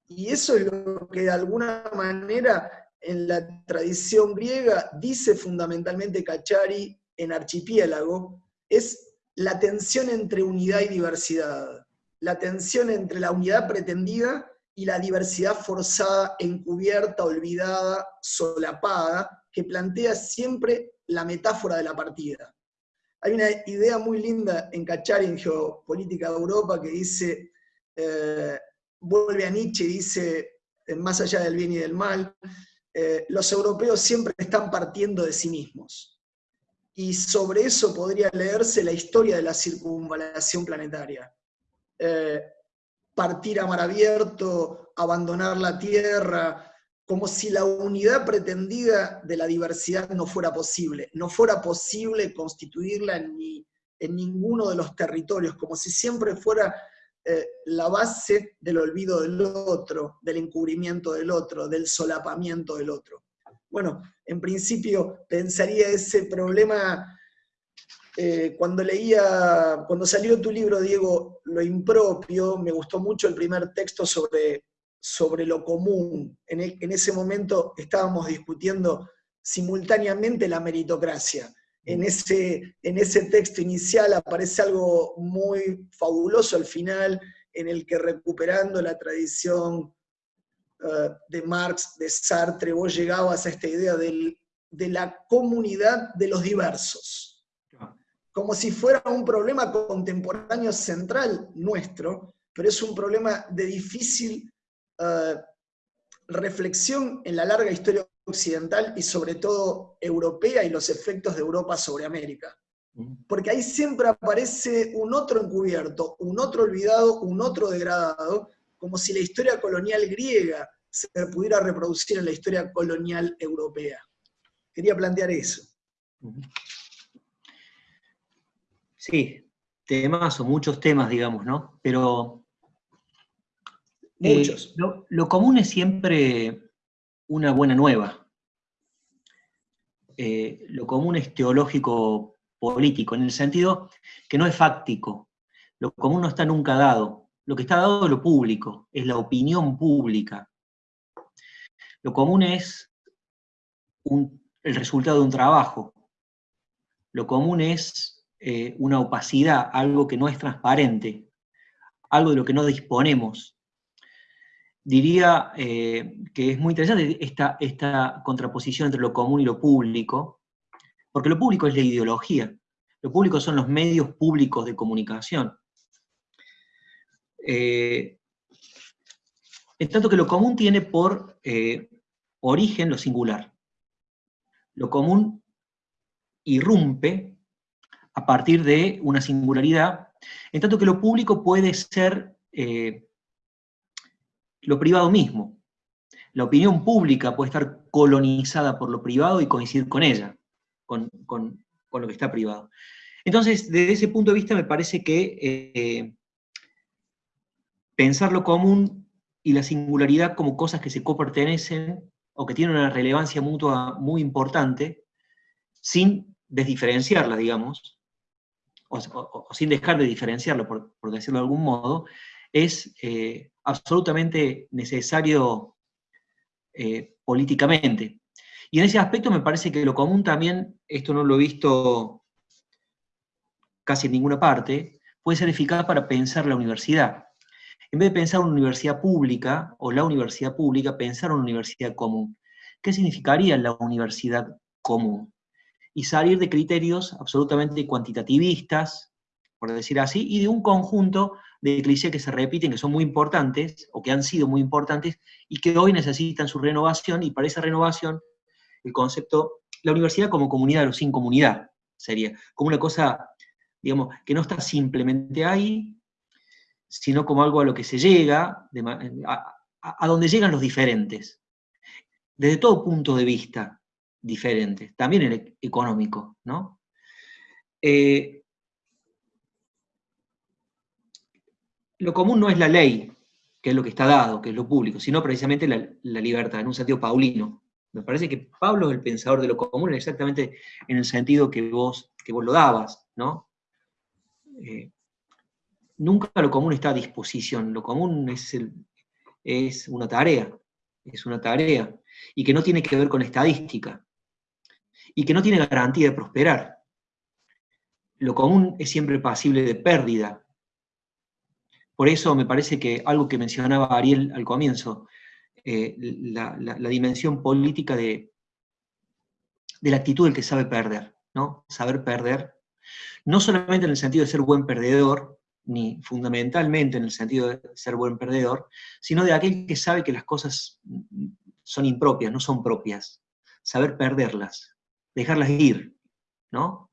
Y eso es lo que de alguna manera en la tradición griega dice fundamentalmente Cachari en Archipiélago, es la tensión entre unidad y diversidad, la tensión entre la unidad pretendida y la diversidad forzada, encubierta, olvidada, solapada, que plantea siempre la metáfora de la partida. Hay una idea muy linda en Cachari, en Geopolítica de Europa, que dice, eh, vuelve a Nietzsche y dice, más allá del bien y del mal, eh, los europeos siempre están partiendo de sí mismos. Y sobre eso podría leerse la historia de la circunvalación planetaria. Eh, partir a mar abierto, abandonar la Tierra, como si la unidad pretendida de la diversidad no fuera posible, no fuera posible constituirla en, en ninguno de los territorios, como si siempre fuera eh, la base del olvido del otro, del encubrimiento del otro, del solapamiento del otro. Bueno, en principio pensaría ese problema eh, cuando leía, cuando salió tu libro, Diego, Lo impropio, me gustó mucho el primer texto sobre, sobre lo común. En, en ese momento estábamos discutiendo simultáneamente la meritocracia. En ese, en ese texto inicial aparece algo muy fabuloso al final, en el que recuperando la tradición eh, de Marx, de Sartre, vos llegabas a esta idea de la comunidad de los diversos como si fuera un problema contemporáneo central nuestro, pero es un problema de difícil eh, reflexión en la larga historia occidental y sobre todo europea y los efectos de Europa sobre América. Porque ahí siempre aparece un otro encubierto, un otro olvidado, un otro degradado, como si la historia colonial griega se pudiera reproducir en la historia colonial europea. Quería plantear eso. Sí, temas o muchos temas, digamos, ¿no? Pero... Eh, lo, común es siempre una buena nueva. Eh, lo común es teológico político, en el sentido que no es fáctico. Lo común no está nunca dado. Lo que está dado es lo público, es la opinión pública. Lo común es el resultado de un trabajo. Lo común es eh, una opacidad, algo que no es transparente, algo de lo que no disponemos. Diría eh, que es muy interesante esta, contraposición entre lo común y lo público, porque lo público es la ideología, lo público son los medios públicos de comunicación. Eh, en tanto que lo común tiene por origen lo singular. Lo común irrumpe a partir de una singularidad, en tanto que lo público puede ser eh, lo privado mismo. La opinión pública puede estar colonizada por lo privado y coincidir con ella, con, lo que está privado. Entonces, desde ese punto de vista me parece que eh, pensar lo común y la singularidad como cosas que se copertenecen o que tienen una relevancia mutua muy importante, sin desdiferenciarla, digamos, o, sin dejar de diferenciarlo, por, decirlo de algún modo, es eh, absolutamente necesario eh, políticamente. Y en ese aspecto me parece que lo común también, esto no lo he visto casi en ninguna parte, puede ser eficaz para pensar la universidad. En vez de pensar una universidad pública, o la universidad pública, pensar una universidad común. ¿Qué significaría la universidad común? y salir de criterios absolutamente cuantitativistas, por decir así, y de un conjunto de clichés que se repiten, que son muy importantes, o que han sido muy importantes, y que hoy necesitan su renovación, y para esa renovación, el concepto, la universidad como comunidad o sin comunidad, sería como una cosa, digamos, que no está simplemente ahí, sino como algo a lo que se llega, a, a donde llegan los diferentes, desde todo punto de vista, diferentes, también el económico, ¿no? Eh, lo común no es la ley, que es lo que está dado, que es lo público, sino precisamente la, libertad, en un sentido paulino. Me parece que Pablo es el pensador de lo común exactamente en el sentido que vos, que vos lo dabas, ¿no? Eh, nunca lo común está a disposición, lo común es, es una tarea, es una tarea, y que no tiene que ver con estadística y que no tiene garantía de prosperar. Lo común es siempre pasible de pérdida. Por eso me parece que algo que mencionaba Ariel al comienzo, eh, la, dimensión política de, de la actitud del que sabe perder, ¿no? Saber perder, no solamente en el sentido de ser buen perdedor, ni fundamentalmente en el sentido de ser buen perdedor, sino de aquel que sabe que las cosas son impropias, no son propias, saber perderlas dejarlas ir, ¿no?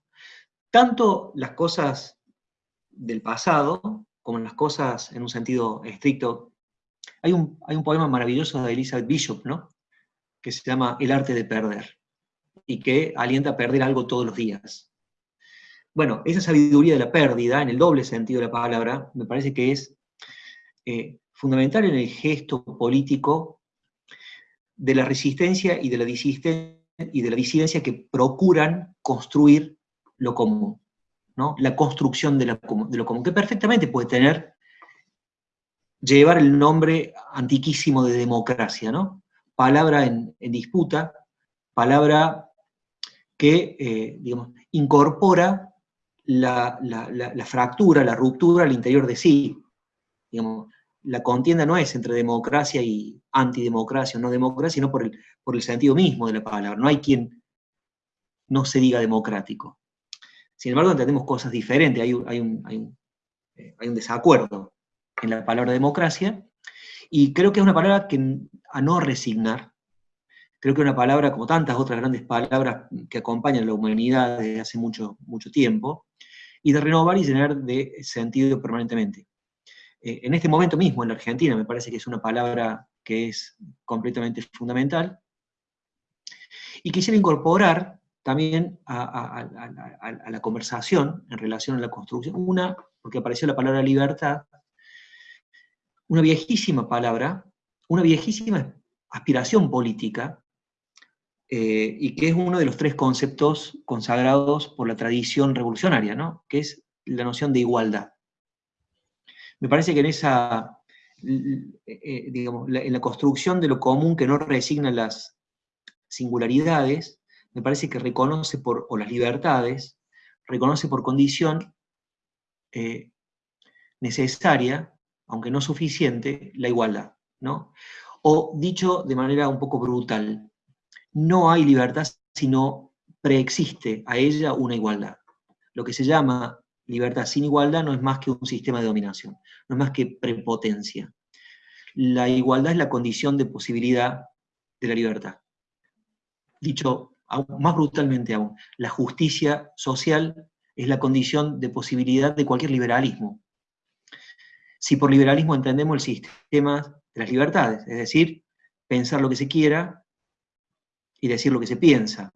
Tanto las cosas del pasado, como las cosas en un sentido estricto. Hay un, hay un poema maravilloso de Elizabeth Bishop, ¿no? Que se llama El arte de perder, y que alienta a perder algo todos los días. Bueno, esa sabiduría de la pérdida, en el doble sentido de la palabra, me parece que es eh, fundamental en el gesto político de la resistencia y de la, y de la disidencia que procuran construir lo común, ¿no? la construcción de, lo común, que perfectamente puede tener, llevar el nombre antiquísimo de democracia, ¿no? palabra en, disputa, palabra que, eh, digamos, incorpora la, fractura, la ruptura al interior de sí. Digamos, la contienda no es entre democracia y antidemocracia o no democracia, sino por el, por el sentido mismo de la palabra. No hay quien no se diga democrático. Sin embargo, entendemos cosas diferentes, eh, hay un desacuerdo en la palabra democracia, y creo que es una palabra que, a no resignar, creo que es una palabra, como tantas otras grandes palabras que acompañan a la humanidad desde hace mucho, mucho tiempo, y de renovar y llenar de sentido permanentemente. Eh, en este momento mismo, en la Argentina, me parece que es una palabra que es completamente fundamental, y quisiera incorporar también a, la conversación en relación a la construcción, una, porque apareció la palabra libertad, una viejísima palabra, una viejísima aspiración política, eh, y que es uno de los tres conceptos consagrados por la tradición revolucionaria, ¿no? que es la noción de igualdad. Me parece que en esa, eh, digamos, en la construcción de lo común que no resigna las singularidades, me parece que reconoce por, o las libertades, reconoce por condición eh, necesaria, aunque no suficiente, la igualdad, ¿no? O dicho de manera un poco brutal, no hay libertad si no preexiste a ella una igualdad. Lo que se llama libertad sin igualdad no es más que un sistema de dominación, no es más que prepotencia. La igualdad es la condición de posibilidad de la libertad. Dicho más brutalmente aún, la justicia social es la condición de posibilidad de cualquier liberalismo. Si por liberalismo entendemos el sistema de las libertades, es decir, pensar lo que se quiera y decir lo que se piensa,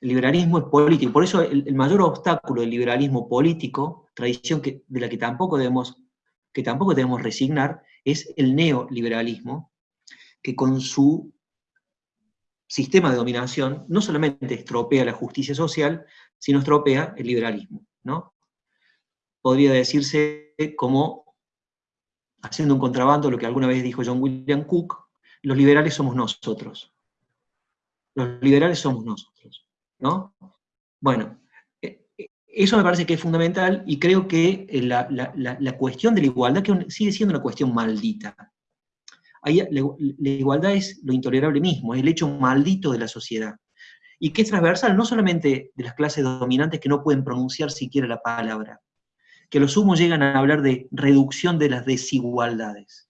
el liberalismo es político, por eso el, mayor obstáculo del liberalismo político, tradición que, de la que tampoco, debemos, que tampoco debemos resignar, es el neoliberalismo, que con su sistema de dominación no solamente estropea la justicia social, sino estropea el liberalismo. ¿no? Podría decirse como, haciendo un contrabando, lo que alguna vez dijo John William Cook, los liberales somos nosotros. Los liberales somos nosotros. ¿no? Bueno, eh, eh, eso me parece que es fundamental y creo que eh, la, cuestión de la igualdad que sigue siendo una cuestión maldita. Ahí, la, igualdad es lo intolerable mismo, es el hecho maldito de la sociedad. Y que es transversal no solamente de las clases dominantes que no pueden pronunciar siquiera la palabra, que los humos llegan a hablar de reducción de las desigualdades,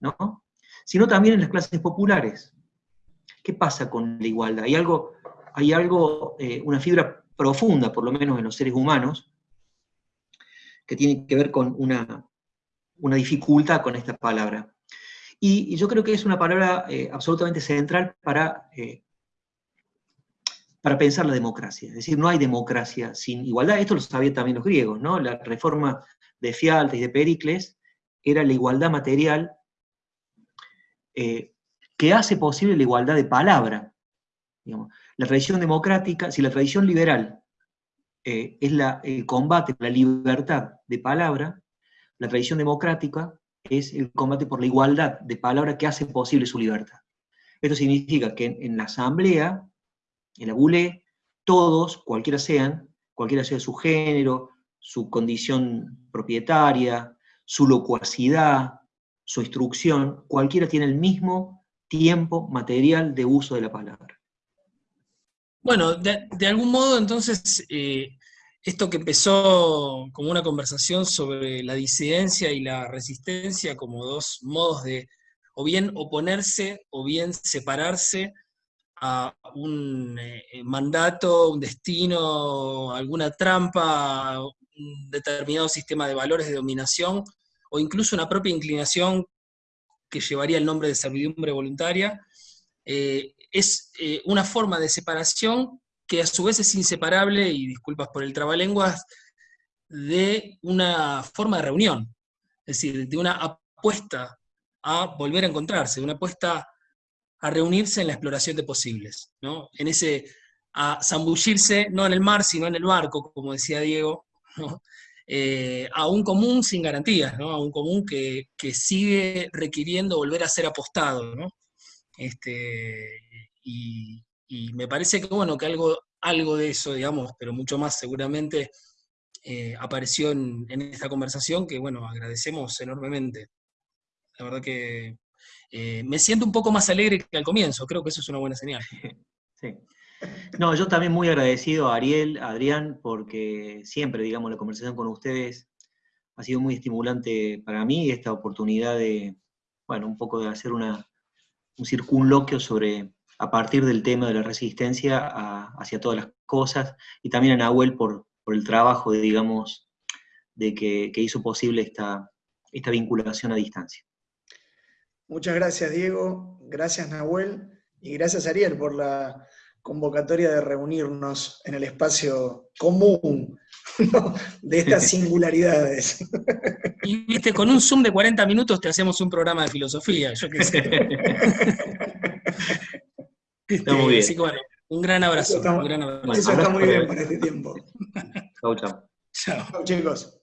¿no? sino también en las clases populares. ¿Qué pasa con la igualdad? Hay algo hay algo, eh, una fibra profunda, por lo menos en los seres humanos, que tiene que ver con una, dificultad con esta palabra. Y, yo creo que es una palabra eh, absolutamente central para, eh, para pensar la democracia. Es decir, no hay democracia sin igualdad. Esto lo sabían también los griegos, ¿no? La reforma de Fialtes y de Pericles era la igualdad material que hace posible la igualdad de palabra. La tradición democrática, si la tradición liberal eh, es el combate la libertad de palabra, la tradición democrática es el combate por la igualdad de palabra que hace posible su libertad. Esto significa que en, la asamblea, en la bule, todos, cualquiera sean, cualquiera sea su género, su condición propietaria, su locuacidad, su instrucción, cualquiera tiene el mismo tiempo material de uso de la palabra. Bueno, de, algún modo entonces, eh, esto que empezó como una conversación sobre la disidencia y la resistencia como dos modos de o bien oponerse o bien separarse a un eh, mandato, un destino, alguna trampa, un determinado sistema de valores de dominación, o incluso una propia inclinación que llevaría el nombre de servidumbre voluntaria, eh, es eh, una forma de separación que a su vez es inseparable, y disculpas por el trabalenguas, de una forma de reunión, es decir, de una apuesta a volver a encontrarse, una apuesta a reunirse en la exploración de posibles, ¿no? En ese, a zambullirse no en el mar, sino en el barco, como decía Diego, eh, a un común sin garantías, ¿no? A un común que, sigue requiriendo volver a ser apostado, ¿no? Este, y, me parece que, bueno, que algo, algo de eso, digamos, pero mucho más seguramente, eh, apareció en, esta conversación, que, bueno, agradecemos enormemente. La verdad que eh, me siento un poco más alegre que al comienzo, creo que eso es una buena señal. [LAUGHS] Sí. No, yo también muy agradecido a Ariel, a Adrián, porque siempre, digamos, la conversación con ustedes ha sido muy estimulante para mí, esta oportunidad de, bueno, un poco de hacer una, un circunloquio sobre, a partir del tema de la resistencia hacia todas las cosas, y también a Nahuel por, por el trabajo, de, digamos, de que, que hizo posible esta, esta vinculación a distancia. Muchas gracias, Diego. Gracias, Nahuel. Y gracias, Ariel, por la convocatoria de reunirnos en el espacio común [LAUGHS] de estas [LAUGHS] singularidades. Y viste, con un Zoom de 40 minutos te hacemos un programa de filosofía, yo qué sé. [LAUGHS] Está muy bien. Así que bueno, un gran abrazo. Eso está, un gran abrazo. Eso está muy bien para este tiempo. Chau, chau. Chao, chicos.